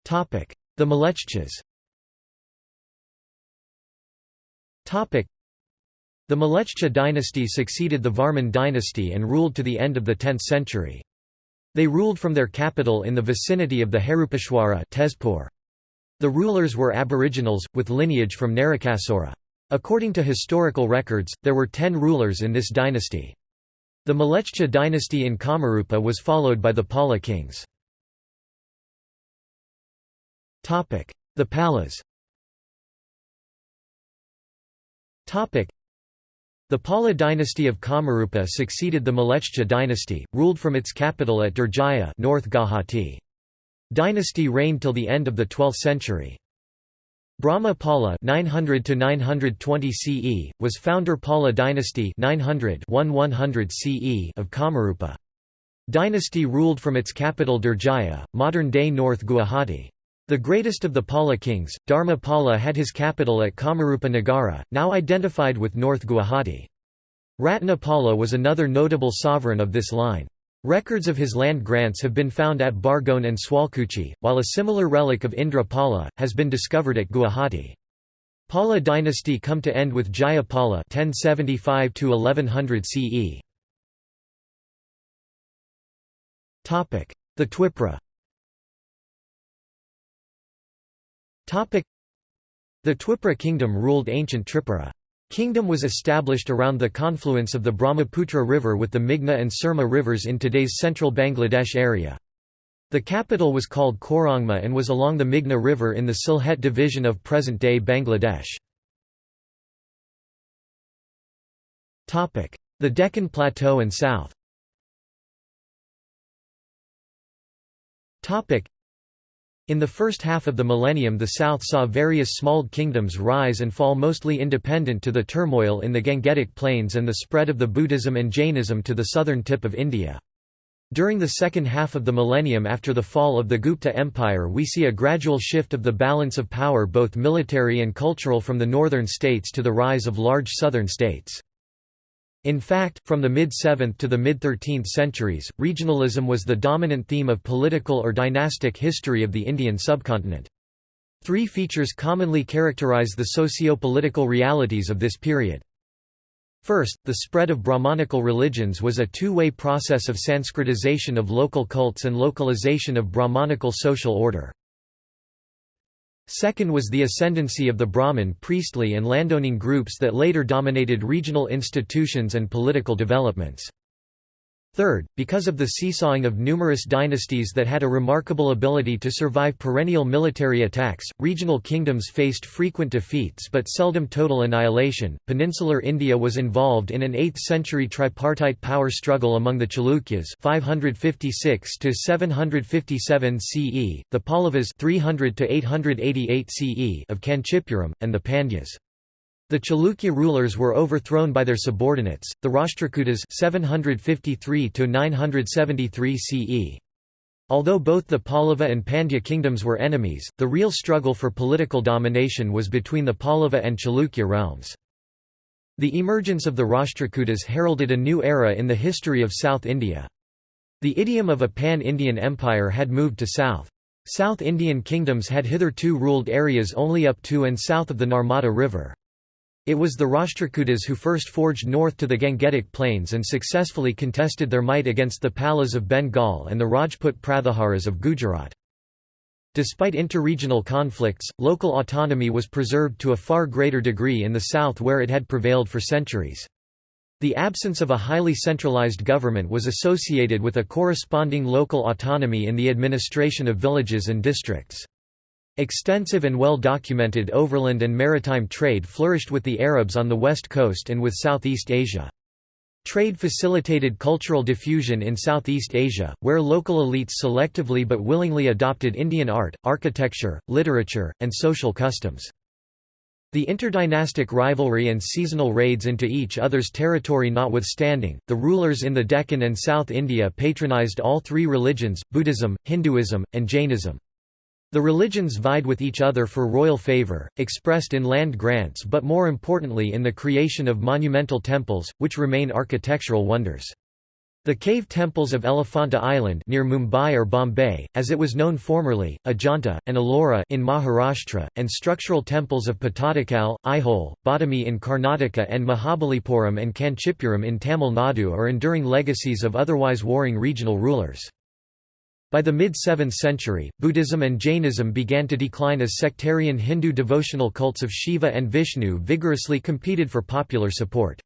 Speaker 1: The Mlechchas the Mlechcha dynasty succeeded the Varman dynasty and ruled to the end of the 10th century. They ruled from their capital in the vicinity of the Harupeshwara Tezpur. The rulers were aboriginals, with lineage from Narakasura. According to historical records, there were ten rulers in this dynasty. The Mlechcha dynasty in Kamarupa was followed by the Pala kings. The Palas the Pala dynasty of Kamarupa succeeded the Mlechcha dynasty, ruled from its capital at Durjaya North Guwahati. Dynasty reigned till the end of the 12th century. Brahma Pala 900 to 920 CE was founder Pala dynasty 900 1100 CE of Kamarupa. Dynasty ruled from its capital Durjaya, modern-day North Guwahati. The greatest of the Pala kings, Dharma Pala had his capital at Kamarupa Nagara, now identified with North Guwahati. Ratnapala was another notable sovereign of this line. Records of his land grants have been found at Bargaon and Sualkuchi, while a similar relic of Indra Pala, has been discovered at Guwahati. Pala dynasty come to end with Jaya Pala 1075 CE. The Twipra The Twipra kingdom ruled ancient Tripura. Kingdom was established around the confluence of the Brahmaputra River with the Meghna and Surma rivers in today's central Bangladesh area. The capital was called Korongma and was along the Meghna River in the Sylhet division of present-day Bangladesh. The Deccan Plateau and south in the first half of the millennium the south saw various small kingdoms rise and fall mostly independent to the turmoil in the Gangetic Plains and the spread of the Buddhism and Jainism to the southern tip of India. During the second half of the millennium after the fall of the Gupta Empire we see a gradual shift of the balance of power both military and cultural from the northern states to the rise of large southern states. In fact, from the mid-7th to the mid-13th centuries, regionalism was the dominant theme of political or dynastic history of the Indian subcontinent. Three features commonly characterize the socio-political realities of this period. First, the spread of Brahmanical religions was a two-way process of Sanskritization of local cults and localization of Brahmanical social order. Second was the ascendancy of the Brahmin priestly and landowning groups that later dominated regional institutions and political developments. Third, because of the seesawing of numerous dynasties that had a remarkable ability to survive perennial military attacks, regional kingdoms faced frequent defeats but seldom total annihilation. Peninsular India was involved in an 8th century tripartite power struggle among the Chalukyas 556 to 757 CE, the Pallavas 300 to 888 CE of Kanchipuram, and the Pandyas. The Chalukya rulers were overthrown by their subordinates, the Rashtrakutas 753 CE. Although both the Pallava and Pandya kingdoms were enemies, the real struggle for political domination was between the Pallava and Chalukya realms. The emergence of the Rashtrakutas heralded a new era in the history of South India. The idiom of a pan-Indian empire had moved to south. South Indian kingdoms had hitherto ruled areas only up to and south of the Narmada River. It was the Rashtrakutas who first forged north to the Gangetic Plains and successfully contested their might against the Palas of Bengal and the Rajput Pratiharas of Gujarat. Despite interregional conflicts, local autonomy was preserved to a far greater degree in the south where it had prevailed for centuries. The absence of a highly centralized government was associated with a corresponding local autonomy in the administration of villages and districts. Extensive and well-documented overland and maritime trade flourished with the Arabs on the west coast and with Southeast Asia. Trade facilitated cultural diffusion in Southeast Asia, where local elites selectively but willingly adopted Indian art, architecture, literature, and social customs. The interdynastic rivalry and seasonal raids into each other's territory notwithstanding, the rulers in the Deccan and South India patronized all three religions, Buddhism, Hinduism, and Jainism. The religions vied with each other for royal favour, expressed in land grants but more importantly in the creation of monumental temples, which remain architectural wonders. The cave temples of Elephanta Island near Mumbai or Bombay, as it was known formerly, Ajanta, and Ellora in Maharashtra, and structural temples of Pattadakal, Aihole, Badami in Karnataka and Mahabalipuram and Kanchipuram in Tamil Nadu are enduring legacies of otherwise warring regional rulers. By the mid-7th century, Buddhism and Jainism began to decline as sectarian Hindu devotional cults of Shiva and Vishnu vigorously competed for popular support.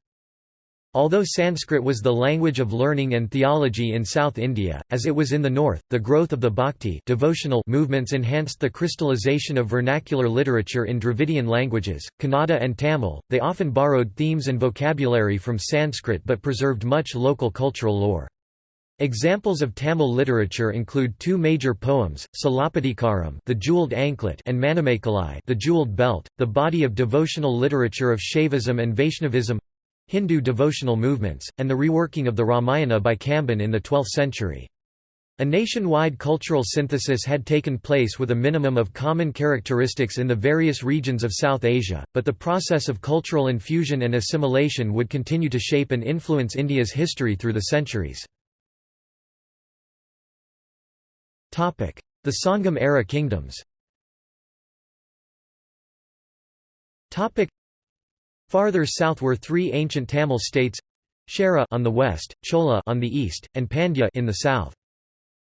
Speaker 1: Although Sanskrit was the language of learning and theology in South India, as it was in the north, the growth of the bhakti devotional movements enhanced the crystallization of vernacular literature in Dravidian languages, Kannada and Tamil. They often borrowed themes and vocabulary from Sanskrit but preserved much local cultural lore. Examples of Tamil literature include two major poems, Silappatikaram, The Jeweled Anklet, and Manimekalai, The Jeweled Belt, the body of devotional literature of Shaivism and Vaishnavism. Hindu devotional movements, and the reworking of the Ramayana by Kamban in the 12th century. A nationwide cultural synthesis had taken place with a minimum of common characteristics in the various regions of South Asia, but the process of cultural infusion and assimilation would continue to shape and influence India's history through the centuries. The Sangam-era kingdoms Farther south were three ancient Tamil states Chera on the west, Chola on the east, and Pandya in the south.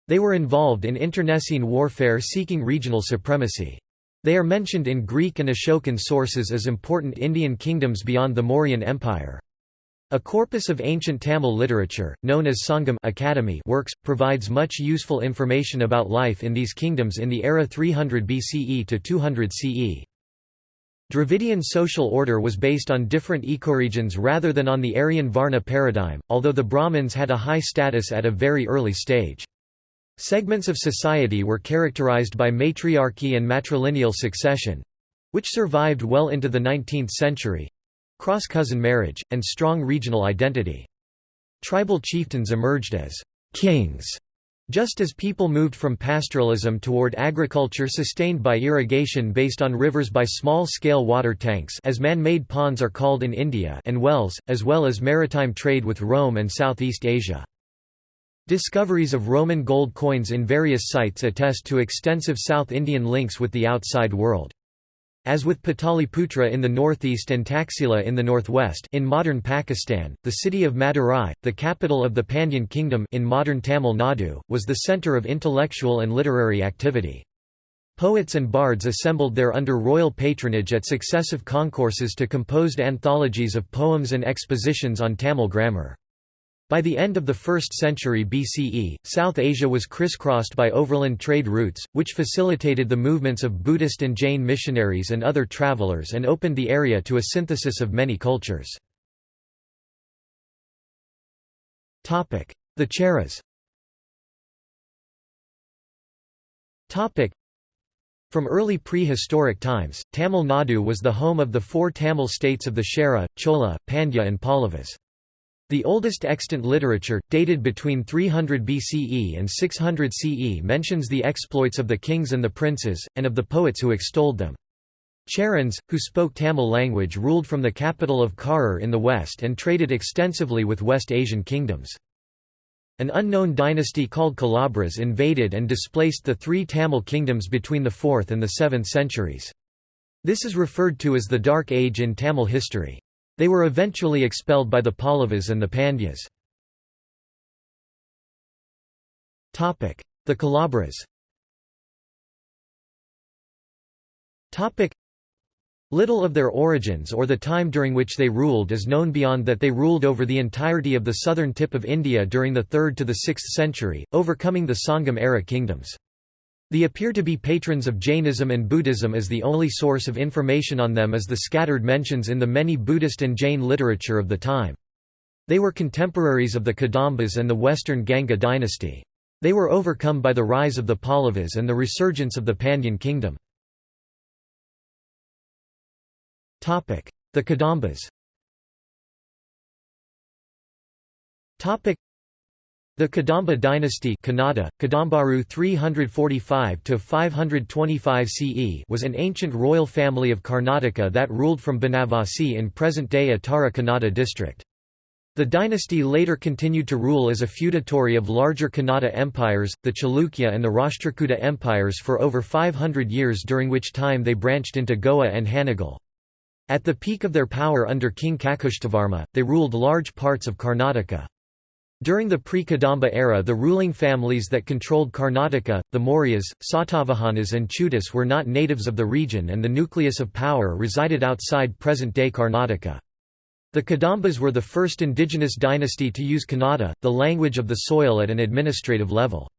Speaker 1: They were involved in internecine warfare seeking regional supremacy. They are mentioned in Greek and Ashokan sources as important Indian kingdoms beyond the Mauryan Empire. A corpus of ancient Tamil literature, known as Sangam Academy works, provides much useful information about life in these kingdoms in the era 300 BCE to 200 CE. Dravidian social order was based on different ecoregions rather than on the Aryan Varna paradigm, although the Brahmins had a high status at a very early stage. Segments of society were characterized by matriarchy and matrilineal succession—which survived well into the 19th century—cross-cousin marriage, and strong regional identity. Tribal chieftains emerged as «kings» Just as people moved from pastoralism toward agriculture sustained by irrigation based on rivers by small-scale water tanks as man-made ponds are called in India and wells, as well as maritime trade with Rome and Southeast Asia. Discoveries of Roman gold coins in various sites attest to extensive South Indian links with the outside world. As with Pataliputra in the northeast and Taxila in the northwest in modern Pakistan, the city of Madurai, the capital of the Pandyan kingdom in modern Tamil Nadu, was the centre of intellectual and literary activity. Poets and bards assembled there under royal patronage at successive concourses to composed anthologies of poems and expositions on Tamil grammar. By the end of the 1st century BCE, South Asia was crisscrossed by overland trade routes, which facilitated the movements of Buddhist and Jain missionaries and other travelers and opened the area to a synthesis of many cultures. The Cheras from early prehistoric times, Tamil Nadu was the home of the four Tamil states of the Chera, Chola, Pandya and Pallavas. The oldest extant literature, dated between 300 BCE and 600 CE mentions the exploits of the kings and the princes, and of the poets who extolled them. Cherans, who spoke Tamil language ruled from the capital of Karur in the west and traded extensively with West Asian kingdoms. An unknown dynasty called Kalabhras invaded and displaced the three Tamil kingdoms between the 4th and the 7th centuries. This is referred to as the Dark Age in Tamil history. They were eventually expelled by the Pallavas and the Pandyas. The Kalabhras Little of their origins or the time during which they ruled is known beyond that they ruled over the entirety of the southern tip of India during the 3rd to the 6th century, overcoming the Sangam-era kingdoms. They appear to be patrons of Jainism and Buddhism as the only source of information on them is the scattered mentions in the many Buddhist and Jain literature of the time. They were contemporaries of the Kadambas and the western Ganga dynasty. They were overcome by the rise of the Pallavas and the resurgence of the Pandyan kingdom. The Kadambas the Kadamba dynasty Kannada, Kadambaru 345–525 CE was an ancient royal family of Karnataka that ruled from Banavasi in present-day Uttara Kannada district. The dynasty later continued to rule as a feudatory of larger Kannada empires, the Chalukya and the Rashtrakuta empires for over 500 years during which time they branched into Goa and Hanagal. At the peak of their power under King Kakushtavarma, they ruled large parts of Karnataka. During the pre-Kadamba era the ruling families that controlled Karnataka, the Mauryas, Satavahanas and Chudas were not natives of the region and the nucleus of power resided outside present-day Karnataka. The Kadambas were the first indigenous dynasty to use Kannada, the language of the soil at an administrative level.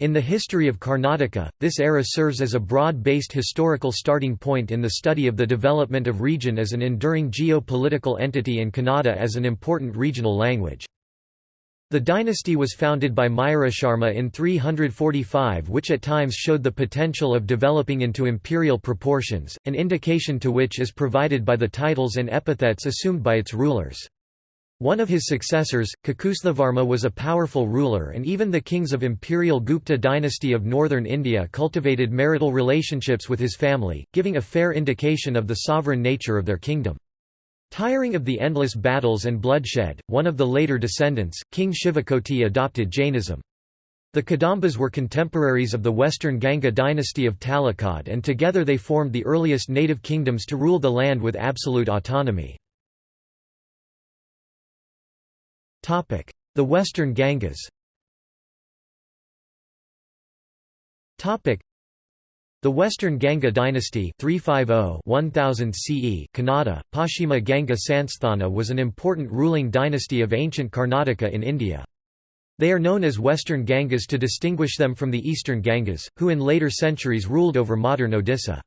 Speaker 1: In the history of Karnataka, this era serves as a broad-based historical starting point in the study of the development of region as an enduring geo-political entity and Kannada as an important regional language. The dynasty was founded by Mayurasharma in 345 which at times showed the potential of developing into imperial proportions, an indication to which is provided by the titles and epithets assumed by its rulers. One of his successors, Kakusthavarma was a powerful ruler and even the kings of imperial Gupta dynasty of northern India cultivated marital relationships with his family, giving a fair indication of the sovereign nature of their kingdom. Tiring of the endless battles and bloodshed, one of the later descendants, King Shivakoti adopted Jainism. The Kadambas were contemporaries of the western Ganga dynasty of Talakad and together they formed the earliest native kingdoms to rule the land with absolute autonomy. The western Gangas the Western Ganga dynasty 350-1000 CE Kannada, Paschima Ganga Sansthana was an important ruling dynasty of ancient Karnataka in India. They are known as Western Gangas to distinguish them from the Eastern Gangas, who in later centuries ruled over modern Odisha.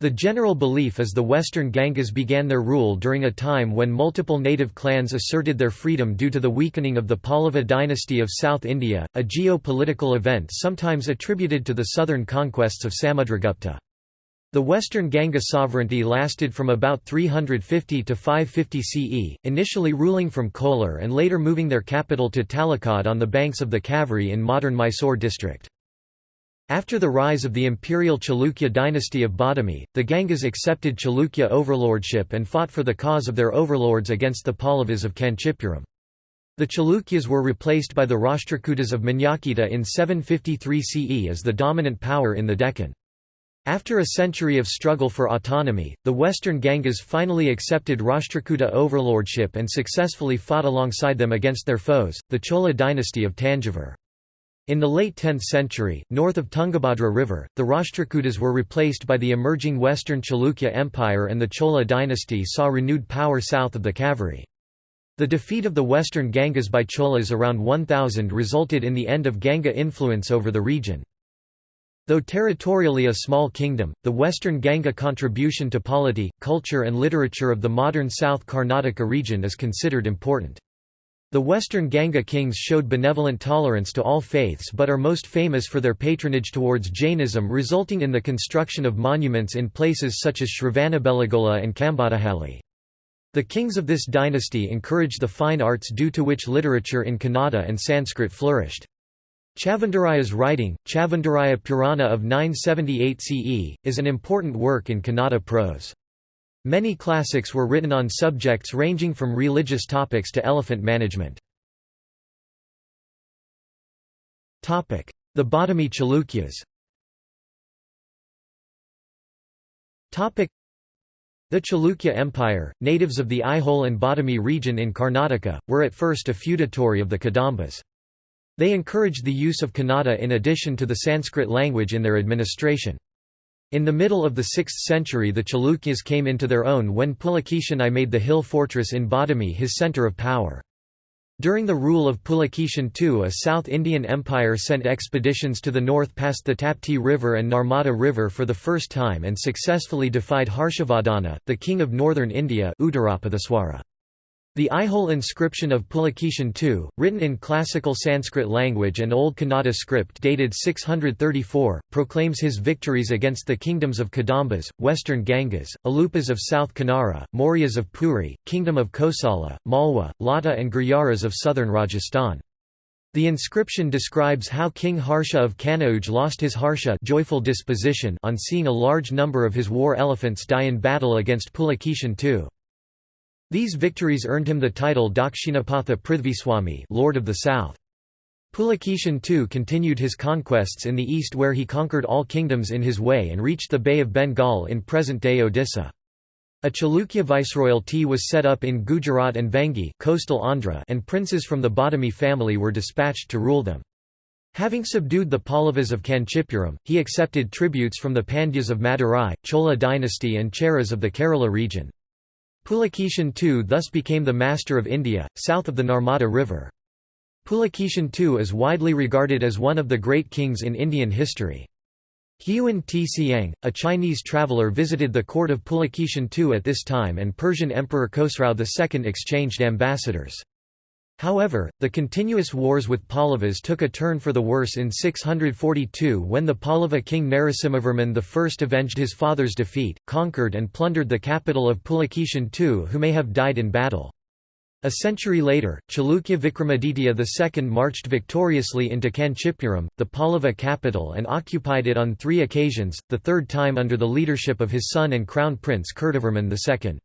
Speaker 1: The general belief is the Western Gangas began their rule during a time when multiple native clans asserted their freedom due to the weakening of the Pallava dynasty of South India, a geo-political event sometimes attributed to the southern conquests of Samudragupta. The Western Ganga sovereignty lasted from about 350 to 550 CE, initially ruling from Kolar and later moving their capital to Talakad on the banks of the Kaveri in modern Mysore district. After the rise of the imperial Chalukya dynasty of Badami, the Gangas accepted Chalukya overlordship and fought for the cause of their overlords against the Pallavas of Kanchipuram. The Chalukyas were replaced by the Rashtrakutas of Manyakheta in 753 CE as the dominant power in the Deccan. After a century of struggle for autonomy, the western Gangas finally accepted Rashtrakuta overlordship and successfully fought alongside them against their foes, the Chola dynasty of Tanjavur. In the late 10th century, north of Tungabhadra River, the Rashtrakutas were replaced by the emerging Western Chalukya Empire and the Chola dynasty saw renewed power south of the Kaveri. The defeat of the Western Gangas by Cholas around 1000 resulted in the end of Ganga influence over the region. Though territorially a small kingdom, the Western Ganga contribution to polity, culture and literature of the modern South Karnataka region is considered important. The Western Ganga kings showed benevolent tolerance to all faiths but are most famous for their patronage towards Jainism resulting in the construction of monuments in places such as Shravanabelagola and Kambadahalli. The kings of this dynasty encouraged the fine arts due to which literature in Kannada and Sanskrit flourished. Chavundaraya's writing, Chavandaraya Purana of 978 CE, is an important work in Kannada prose. Many classics were written on subjects ranging from religious topics to elephant management. The Badami Chalukyas the Chalukya Empire, natives of the Aihole and Badami region in Karnataka, were at first a feudatory of the Kadambas. They encouraged the use of Kannada in addition to the Sanskrit language in their administration. In the middle of the 6th century the Chalukyas came into their own when Pulakeshin I made the hill fortress in Badami his centre of power. During the rule of Pulakeshin II a South Indian Empire sent expeditions to the north past the Tapti River and Narmada River for the first time and successfully defied Harshavardhana, the king of northern India The Aihole inscription of Pulakeshin II, written in classical Sanskrit language and Old Kannada script dated 634, proclaims his victories against the kingdoms of Kadambas, western Gangas, Alupas of South Kanara, Mauryas of Puri, Kingdom of Kosala, Malwa, Lata and Gurjaras of southern Rajasthan. The inscription describes how King Harsha of Kanauj lost his harsha joyful disposition on seeing a large number of his war elephants die in battle against Pulakeshin II. These victories earned him the title Dakshinapatha Prithviswami Lord of the South. Pulakeshin II continued his conquests in the east where he conquered all kingdoms in his way and reached the Bay of Bengal in present-day Odisha. A Chalukya viceroyalty was set up in Gujarat and Vengi coastal Andhra and princes from the Badami family were dispatched to rule them. Having subdued the Pallavas of Kanchipuram, he accepted tributes from the Pandyas of Madurai, Chola dynasty and Cheras of the Kerala region. Pulakeshin II thus became the master of India, south of the Narmada River. Pulakeshin II is widely regarded as one of the great kings in Indian history. Xuanzang, a Chinese traveller visited the court of Pulakeshin II at this time and Persian Emperor Khosrau II exchanged ambassadors. However, the continuous wars with Pallavas took a turn for the worse in 642 when the Pallava king Narasimhavarman I avenged his father's defeat, conquered and plundered the capital of Pulakeshin II who may have died in battle. A century later, Chalukya Vikramaditya II marched victoriously into Kanchipuram, the Pallava capital and occupied it on three occasions, the third time under the leadership of his son and crown prince Kirtivarman II.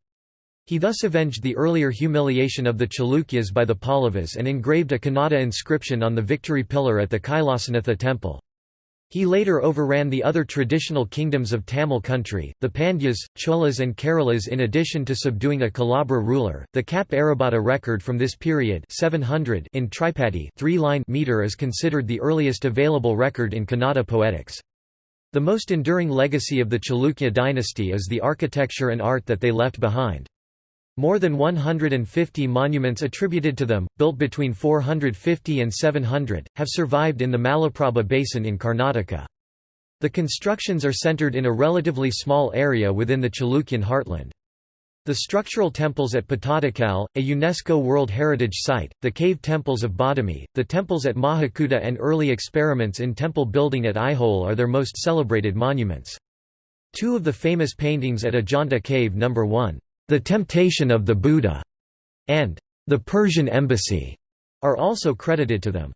Speaker 1: He thus avenged the earlier humiliation of the Chalukyas by the Pallavas and engraved a Kannada inscription on the victory pillar at the Kailasanatha temple. He later overran the other traditional kingdoms of Tamil country, the Pandyas, Cholas and Keralas in addition to subduing a Kalabhra ruler. The Kappe Arabhatta record from this period 700 in Tripadi three-line meter is considered the earliest available record in Kannada poetics. The most enduring legacy of the Chalukya dynasty is the architecture and art that they left behind. More than 150 monuments attributed to them, built between 450 and 700, have survived in the Malaprabha Basin in Karnataka. The constructions are centered in a relatively small area within the Chalukyan heartland. The structural temples at Pattadakal, a UNESCO World Heritage Site, the cave temples of Badami, the temples at Mahakuta and early experiments in temple building at Aihole are their most celebrated monuments. Two of the famous paintings at Ajanta Cave No. 1 the Temptation of the Buddha, and The Persian Embassy are also credited to them.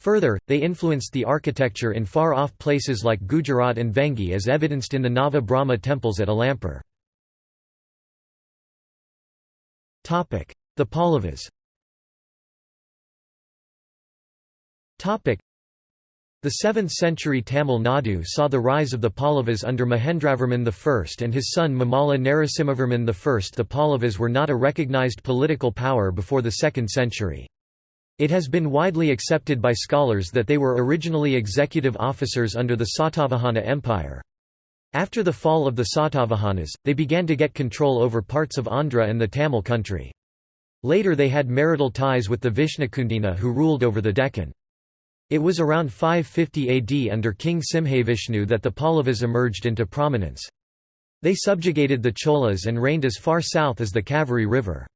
Speaker 1: Further, they influenced the architecture in far-off places like Gujarat and Vengi as evidenced in the Nava Brahma temples at Alampur. The Pallavas the 7th-century Tamil Nadu saw the rise of the Pallavas under Mahendravarman I and his son Mamalla Narasimhavarman I. The Pallavas were not a recognized political power before the 2nd century. It has been widely accepted by scholars that they were originally executive officers under the Satavahana Empire. After the fall of the Satavahanas, they began to get control over parts of Andhra and the Tamil country. Later they had marital ties with the Vishnukundina who ruled over the Deccan. It was around 550 AD under King Simhavishnu that the Pallavas emerged into prominence. They subjugated the Cholas and reigned as far south as the Kaveri River.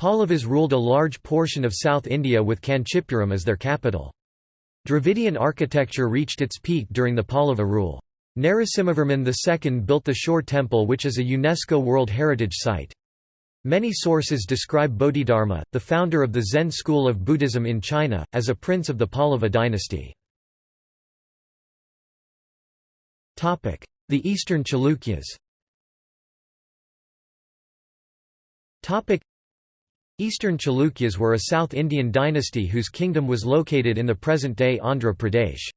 Speaker 1: Pallavas ruled a large portion of South India with Kanchipuram as their capital. Dravidian architecture reached its peak during the Pallava rule. Narasimhavarman II built the Shore Temple which is a UNESCO World Heritage Site. Many sources describe Bodhidharma, the founder of the Zen school of Buddhism in China, as a prince of the Pallava dynasty. The Eastern Chalukyas Eastern Chalukyas were a South Indian dynasty whose kingdom was located in the present-day Andhra Pradesh.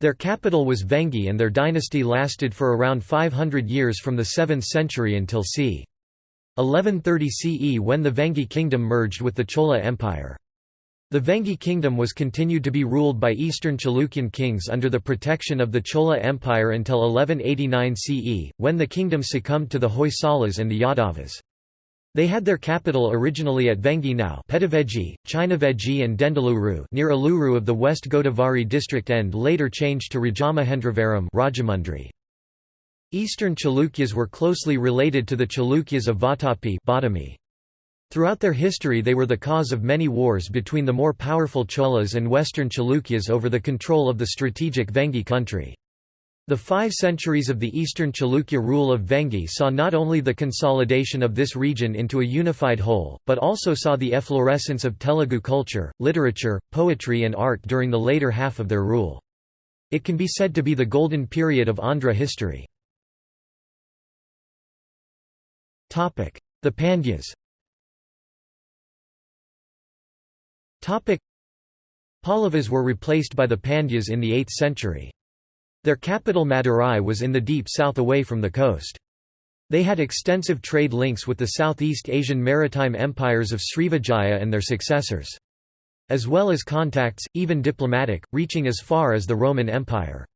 Speaker 1: Their capital was Vengi and their dynasty lasted for around 500 years from the 7th century until c. 1130 CE when the Vengi kingdom merged with the Chola Empire. The Vengi kingdom was continued to be ruled by eastern Chalukyan kings under the protection of the Chola Empire until 1189 CE, when the kingdom succumbed to the Hoysalas and the Yadavas. They had their capital originally at Vengi now China Chinavegi and Denduluru near Eluru of the West Godavari district and later changed to Rajamahendravaram Rajahmundry. Eastern Chalukyas were closely related to the Chalukyas of Vatapi Badami. Throughout their history they were the cause of many wars between the more powerful Cholas and western Chalukyas over the control of the strategic Vengi country. The five centuries of the Eastern Chalukya rule of Vengi saw not only the consolidation of this region into a unified whole, but also saw the efflorescence of Telugu culture, literature, poetry and art during the later half of their rule. It can be said to be the golden period of Andhra history. The Pandyas Pallavas were replaced by the Pandyas in the 8th century. Their capital Madurai was in the deep south away from the coast. They had extensive trade links with the Southeast Asian maritime empires of Srivijaya and their successors. As well as contacts, even diplomatic, reaching as far as the Roman Empire.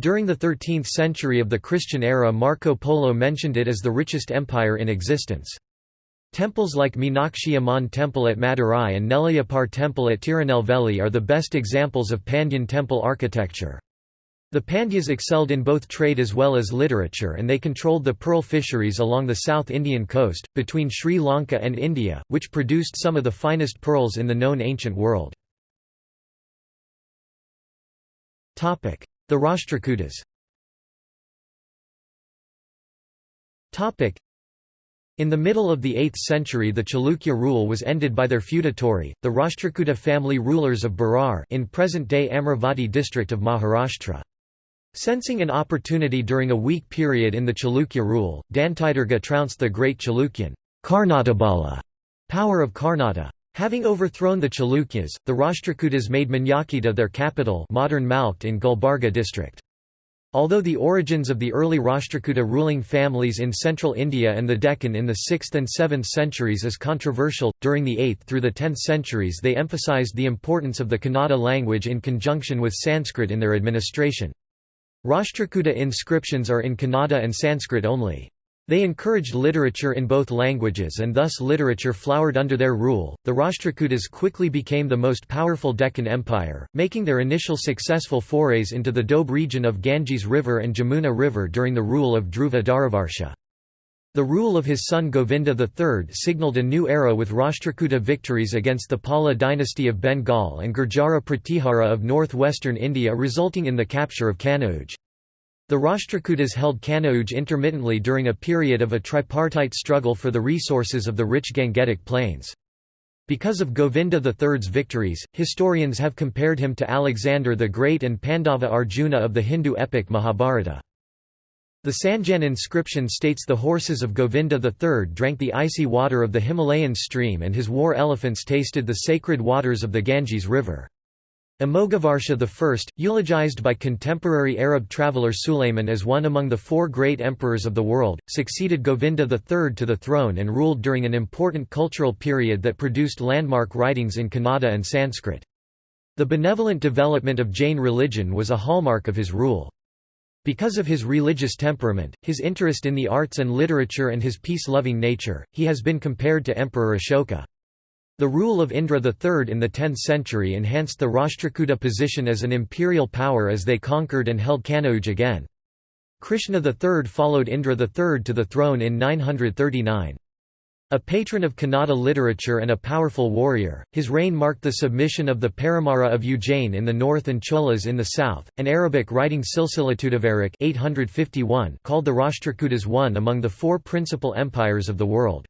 Speaker 1: During the 13th century of the Christian era Marco Polo mentioned it as the richest empire in existence. Temples like Meenakshi Amman Temple at Madurai and Nellaiappar Temple at Tirunelveli are the best examples of Pandyan temple architecture. The Pandyas excelled in both trade as well as literature and they controlled the pearl fisheries along the South Indian coast, between Sri Lanka and India, which produced some of the finest pearls in the known ancient world. The Rashtrakutas in the middle of the 8th century the Chalukya rule was ended by their feudatory, the Rashtrakuta family rulers of Berar in present-day Amravati district of Maharashtra. Sensing an opportunity during a weak period in the Chalukya rule, Dantidurga trounced the great Chalukyan Karnatabala power of Karnata. Having overthrown the Chalukyas, the Rashtrakutas made Manyakheta their capital modern Malkhed in Gulbarga district. Although the origins of the early Rashtrakuta ruling families in central India and the Deccan in the 6th and 7th centuries is controversial, during the 8th through the 10th centuries they emphasized the importance of the Kannada language in conjunction with Sanskrit in their administration. Rashtrakuta inscriptions are in Kannada and Sanskrit only. They encouraged literature in both languages and thus literature flowered under their rule. The Rashtrakutas quickly became the most powerful Deccan Empire, making their initial successful forays into the Doab region of Ganges River and Jamuna River during the rule of Dhruva Dharavarsha. The rule of his son Govinda III signalled a new era with Rashtrakuta victories against the Pala dynasty of Bengal and Gurjara Pratihara of northwestern India resulting in the capture of Kanauj. The Rashtrakutas held Kanauj intermittently during a period of a tripartite struggle for the resources of the rich Gangetic plains. Because of Govinda III's victories, historians have compared him to Alexander the Great and Pandava Arjuna of the Hindu epic Mahabharata. The Sanjan inscription states the horses of Govinda III drank the icy water of the Himalayan stream and his war elephants tasted the sacred waters of the Ganges River. Amoghavarsha I, eulogized by contemporary Arab traveller Sulayman as one among the four great emperors of the world, succeeded Govinda III to the throne and ruled during an important cultural period that produced landmark writings in Kannada and Sanskrit. The benevolent development of Jain religion was a hallmark of his rule. Because of his religious temperament, his interest in the arts and literature and his peace-loving nature, he has been compared to Emperor Ashoka. The rule of Indra III in the 10th century enhanced the Rashtrakuta position as an imperial power as they conquered and held Kanauj again. Krishna III followed Indra III to the throne in 939. A patron of Kannada literature and a powerful warrior, his reign marked the submission of the Paramara of Ujjain in the north and Cholas in the south. An Arabic writing Silsilatudavarik 851 called the Rashtrakutas one among the four principal empires of the world.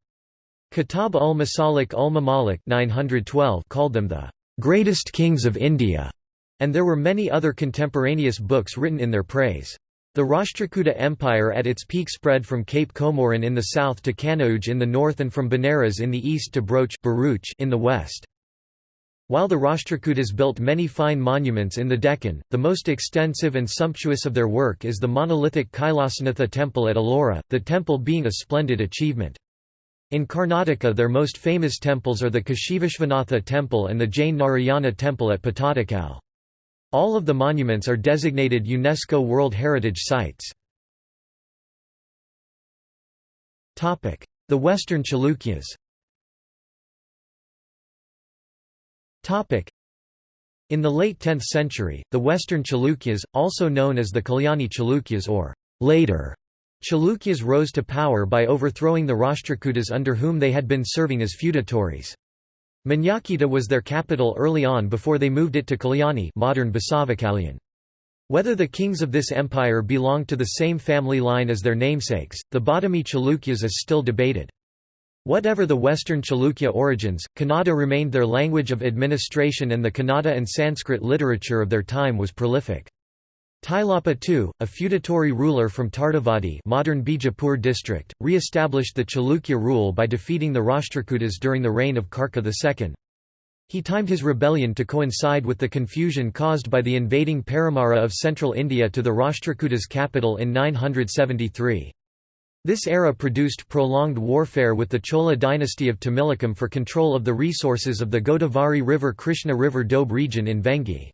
Speaker 1: Kitab ul Masalik ul Mamalik 912 called them the greatest kings of India, and there were many other contemporaneous books written in their praise. The Rashtrakuta Empire at its peak spread from Cape Comorin in the south to Kanauj in the north and from Benares in the east to Broach in the west. While the Rashtrakutas built many fine monuments in the Deccan, the most extensive and sumptuous of their work is the monolithic Kailasanatha temple at Ellora, the temple being a splendid achievement. In Karnataka their most famous temples are the Kashivishvanatha temple and the Jain Narayana temple at Pattadakal. All of the monuments are designated UNESCO World Heritage Sites. The Western Chalukyas In the late 10th century, the Western Chalukyas, also known as the Kalyani Chalukyas or later Chalukyas rose to power by overthrowing the Rashtrakutas under whom they had been serving as feudatories. Manyakheta was their capital early on before they moved it to Kalyani modern Basavakalyan. Whether the kings of this empire belonged to the same family line as their namesakes, the Badami Chalukyas is still debated. Whatever the Western Chalukya origins, Kannada remained their language of administration and the Kannada and Sanskrit literature of their time was prolific. Tailapa II, a feudatory ruler from Tardavadi modern Bijapur district, re-established the Chalukya rule by defeating the Rashtrakutas during the reign of Karka II. He timed his rebellion to coincide with the confusion caused by the invading Paramara of central India to the Rashtrakutas' capital in 973. This era produced prolonged warfare with the Chola dynasty of Tamilakam for control of the resources of the Godavari River Krishna River Doab region in Vengi.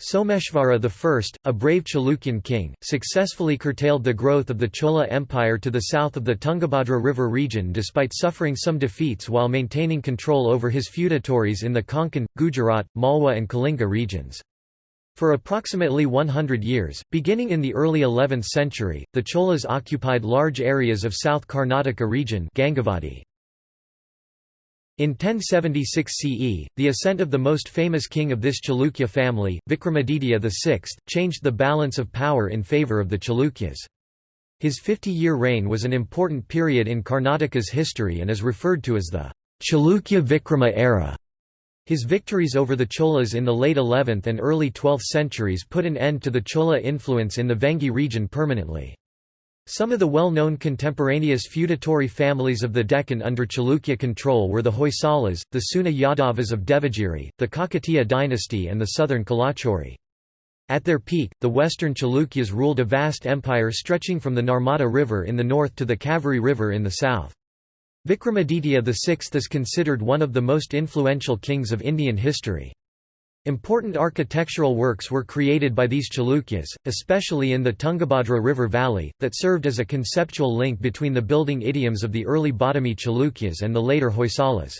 Speaker 1: Someshvara I, a brave Chalukyan king, successfully curtailed the growth of the Chola Empire to the south of the Tungabhadra River region despite suffering some defeats while maintaining control over his feudatories in the Konkan, Gujarat, Malwa and Kalinga regions. For approximately 100 years, beginning in the early 11th century, the Cholas occupied large areas of South Karnataka region Gangavadi. In 1076 CE, the ascent of the most famous king of this Chalukya family, Vikramaditya VI, changed the balance of power in favour of the Chalukyas. His 50-year reign was an important period in Karnataka's history and is referred to as the Chalukya Vikrama era. His victories over the Cholas in the late 11th and early 12th centuries put an end to the Chola influence in the Vengi region permanently. Some of the well-known contemporaneous feudatory families of the Deccan under Chalukya control were the Hoysalas, the Seuna Yadavas of Devagiri, the Kakatiya dynasty and the southern Kalachuri. At their peak, the western Chalukyas ruled a vast empire stretching from the Narmada River in the north to the Kaveri River in the south. Vikramaditya VI is considered one of the most influential kings of Indian history. Important architectural works were created by these Chalukyas, especially in the Tungabhadra River valley, that served as a conceptual link between the building idioms of the early Badami Chalukyas and the later Hoysalas.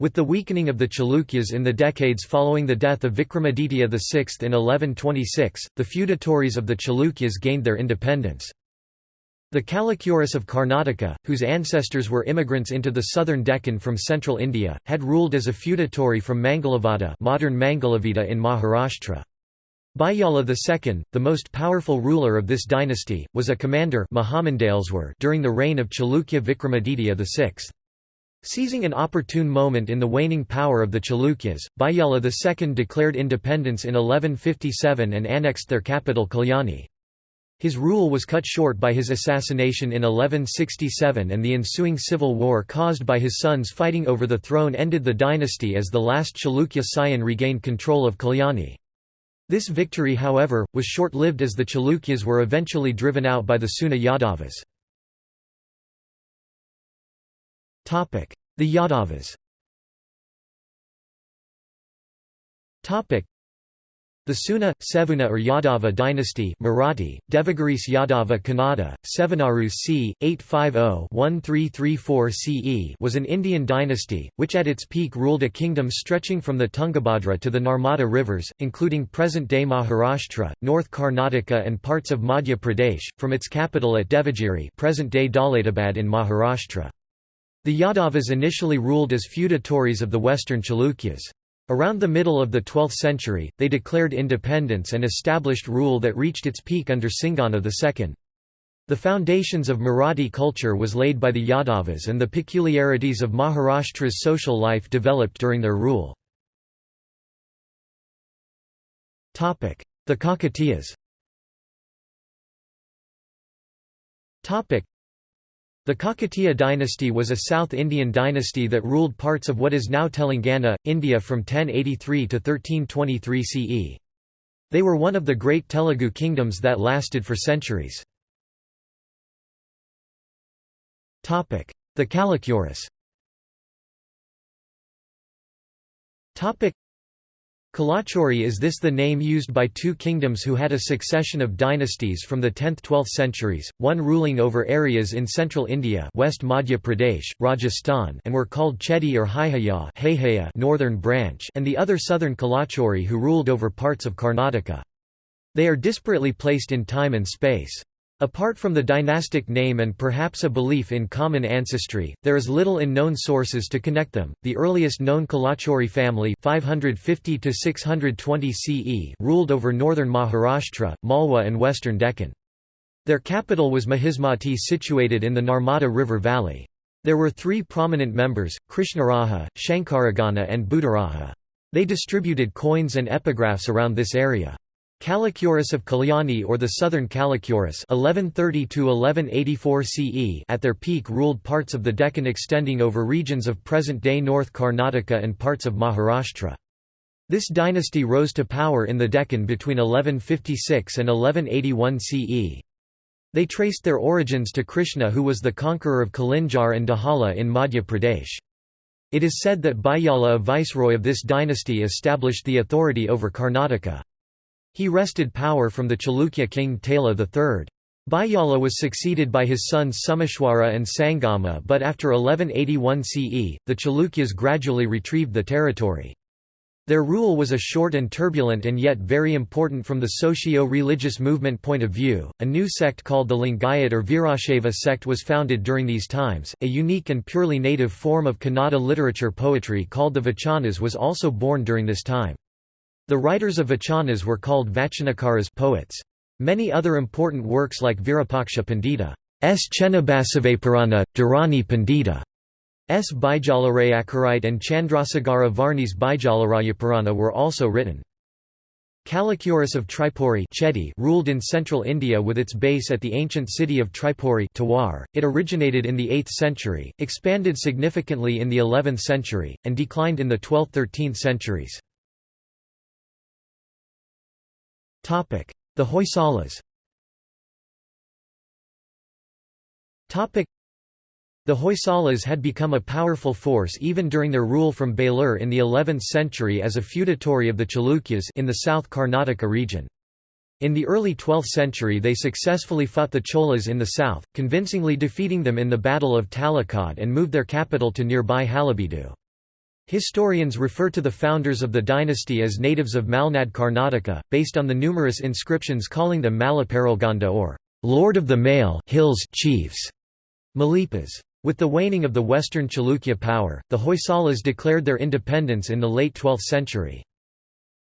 Speaker 1: With the weakening of the Chalukyas in the decades following the death of Vikramaditya VI in 1126, the feudatories of the Chalukyas gained their independence. The Kalachuris of Karnataka, whose ancestors were immigrants into the southern Deccan from central India, had ruled as a feudatory from Mangalavada modern Mangalavida in Maharashtra. Bayala II, the most powerful ruler of this dynasty, was a commander during the reign of Chalukya Vikramaditya VI. Seizing an opportune moment in the waning power of the Chalukyas, Bayala II declared independence in 1157 and annexed their capital Kalyani. His rule was cut short by his assassination in 1167 and the ensuing civil war caused by his sons fighting over the throne ended the dynasty as the last Chalukya scion regained control of Kalyani. This victory however, was short-lived as the Chalukyas were eventually driven out by the Seuna Yadavas. The Yadavas the Seuna, Sevuna or Yadava dynasty Marathi, Devagiris Yadava Kannada, Sevanaru c. 850-1334 CE was an Indian dynasty, which at its peak ruled a kingdom stretching from the Tungabhadra to the Narmada rivers, including present-day Maharashtra, North Karnataka and parts of Madhya Pradesh, from its capital at Devagiri present-day Daulatabad in Maharashtra. The Yadavas initially ruled as feudatories of the western Chalukyas. Around the middle of the 12th century, they declared independence and established rule that reached its peak under Singana II. The foundations of Marathi culture was laid by the Yadavas and the peculiarities of Maharashtra's social life developed during their rule. The Kakatiyas the Kakatiya dynasty was a South Indian dynasty that ruled parts of what is now Telangana, India from 1083 to 1323 CE. They were one of the great Telugu kingdoms that lasted for centuries. The Kalachuris Kalachuri is this the name used by two kingdoms who had a succession of dynasties from the 10th–12th centuries, one ruling over areas in central India West Madhya Pradesh, Rajasthan and were called Chedi or Haihaya northern branch and the other southern Kalachuri who ruled over parts of Karnataka. They are disparately placed in time and space. Apart from the dynastic name and perhaps a belief in common ancestry, there is little in known sources to connect them. The earliest known Kalachuri family, 550 to 620 CE, ruled over northern Maharashtra, Malwa and western Deccan. Their capital was Mahismati situated in the Narmada River valley. There were three prominent members, Krishnaraja, Shankaragana and Buddharaja. They distributed coins and epigraphs around this area. Kalachuris of Kalyani or the Southern Kalachuris 1130 CE at their peak ruled parts of the Deccan extending over regions of present-day North Karnataka and parts of Maharashtra. This dynasty rose to power in the Deccan between 1156 and 1181 CE. They traced their origins to Krishna who was the conqueror of Kalinjar and Dahala in Madhya Pradesh. It is said that Bayala a viceroy of this dynasty established the authority over Karnataka. He wrested power from the Chalukya king Taila III. Bayala was succeeded by his sons Someshwara and Sangama but after 1181 CE, the Chalukyas gradually retrieved the territory. Their rule was a short and turbulent and yet very important from the socio-religious movement point of view. A new sect called the Lingayat or Virashaiva sect was founded during these times. A unique and purely native form of Kannada literature poetry called the Vachanas was also born during this time. The writers of vachanas were called vachanakaras poets. Many other important works like Virupaksha Pandita S. Chennabasavapurana, Dharani Pandita S. Bijalayakarite and Chandrasagara Varni's Bijalarayapurana were also written. Kalachuris of Tripuri Chedi ruled in central India with its base at the ancient city of Tripuri Tewar. .It originated in the 8th century, expanded significantly in the 11th century, and declined in the 12th–13th centuries. The Hoysalas the Hoysalas had become a powerful force even during their rule from Belur in the 11th century as a feudatory of the Chalukyas in the South Karnataka region. In the early 12th century they successfully fought the Cholas in the south, convincingly defeating them in the Battle of Talakad and moved their capital to nearby Halebeedu. Historians refer to the founders of the dynasty as natives of Malnad Karnataka, based on the numerous inscriptions calling them Malaparalganda or Lord of the Male Hills Chiefs, Malipas. With the waning of the western Chalukya power, the Hoysalas declared their independence in the late 12th century.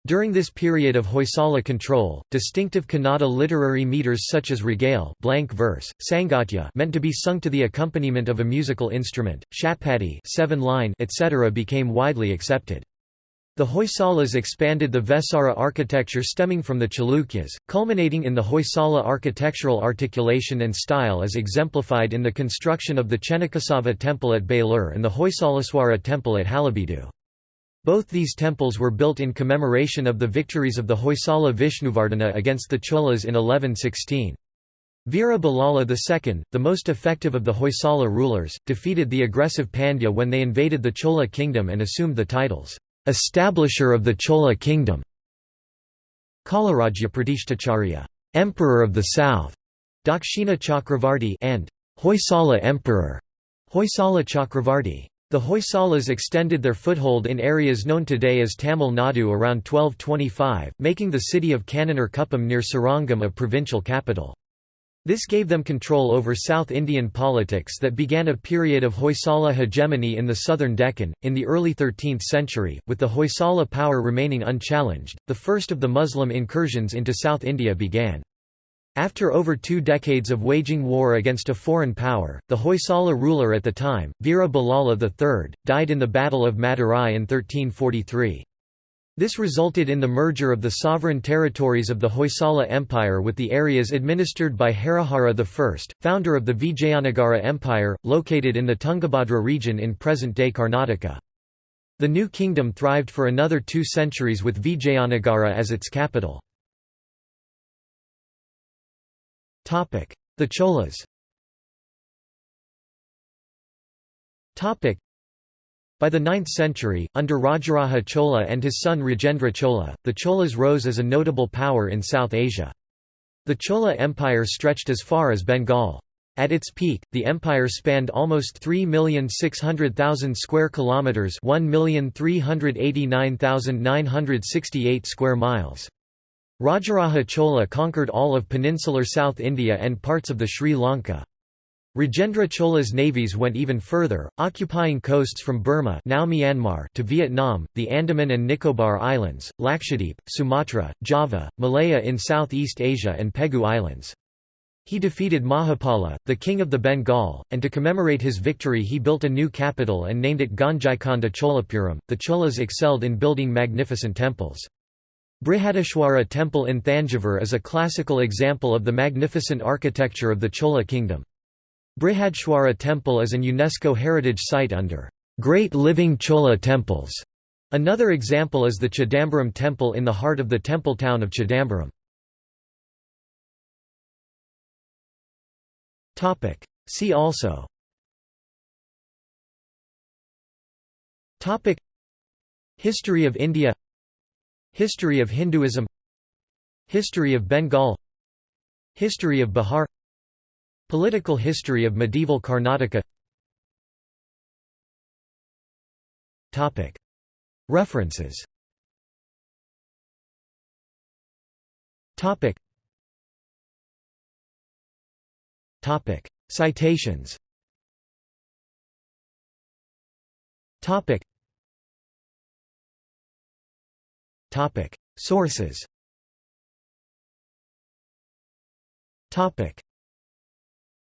Speaker 1: During this period of Hoysala control, distinctive Kannada literary meters such as ragale blank verse, sangatya meant to be sung to the accompaniment of a musical instrument, shatpadi seven line, etc. became widely accepted. The Hoysalas expanded the Vesara architecture stemming from the Chalukyas, culminating in the Hoysala architectural articulation and style as exemplified in the construction of the Chennakesava temple at Belur and the Hoysaleswara temple at Halebeedu. Both these temples were built in commemoration of the victories of the Hoysala Vishnuvardhana against the Cholas in 1116. Veera II, the most effective of the Hoysala rulers, defeated the aggressive Pandya when they invaded the Chola kingdom and assumed the titles, "'Establisher of the Chola Kingdom' Kalarajya Pratishtacharya Emperor of the South", Dakshina Chakravarti and Hoysala Emperor, Hoysala Chakravarti. The Hoysalas extended their foothold in areas known today as Tamil Nadu around 1225, making the city of Kannur Kuppam near Srirangam a provincial capital. This gave them control over South Indian politics that began a period of Hoysala hegemony in the southern Deccan. In the early 13th century, with the Hoysala power remaining unchallenged, the first of the Muslim incursions into South India began. After over two decades of waging war against a foreign power, the Hoysala ruler at the time, Veera Ballala III, died in the Battle of Madurai in 1343. This resulted in the merger of the sovereign territories of the Hoysala Empire with the areas administered by Harihara I, founder of the Vijayanagara Empire, located in the Tungabhadra region in present-day Karnataka. The new kingdom thrived for another two centuries with Vijayanagara as its capital. The Cholas by the 9th century, under Rajaraja Chola and his son Rajendra Chola, the Cholas rose as a notable power in South Asia. The Chola Empire stretched as far as Bengal. At its peak, the empire spanned almost 3,600,000 square kilometers, 1,389,968 square miles. Rajaraja Chola conquered all of peninsular South India and parts of the Sri Lanka. Rajendra Chola's navies went even further, occupying coasts from Burma now Myanmar to Vietnam, the Andaman and Nicobar Islands, Lakshadweep, Sumatra, Java, Malaya in Southeast Asia and Pegu Islands. He defeated Mahipala, the king of the Bengal, and to commemorate his victory he built a new capital and named it Gangaikonda Cholapuram. The Cholas excelled in building magnificent temples. Brihadishwara temple in Thanjavur is a classical example of the magnificent architecture of the Chola kingdom. Brihadishwara Temple is an UNESCO Heritage Site under Great Living Chola Temples. Another example is the Chidambaram Temple in the heart of the temple town of Chidambaram. See also History of India History of Hinduism. History of Bengal. History of Bihar. Political history of medieval Karnataka. References. Citations Sources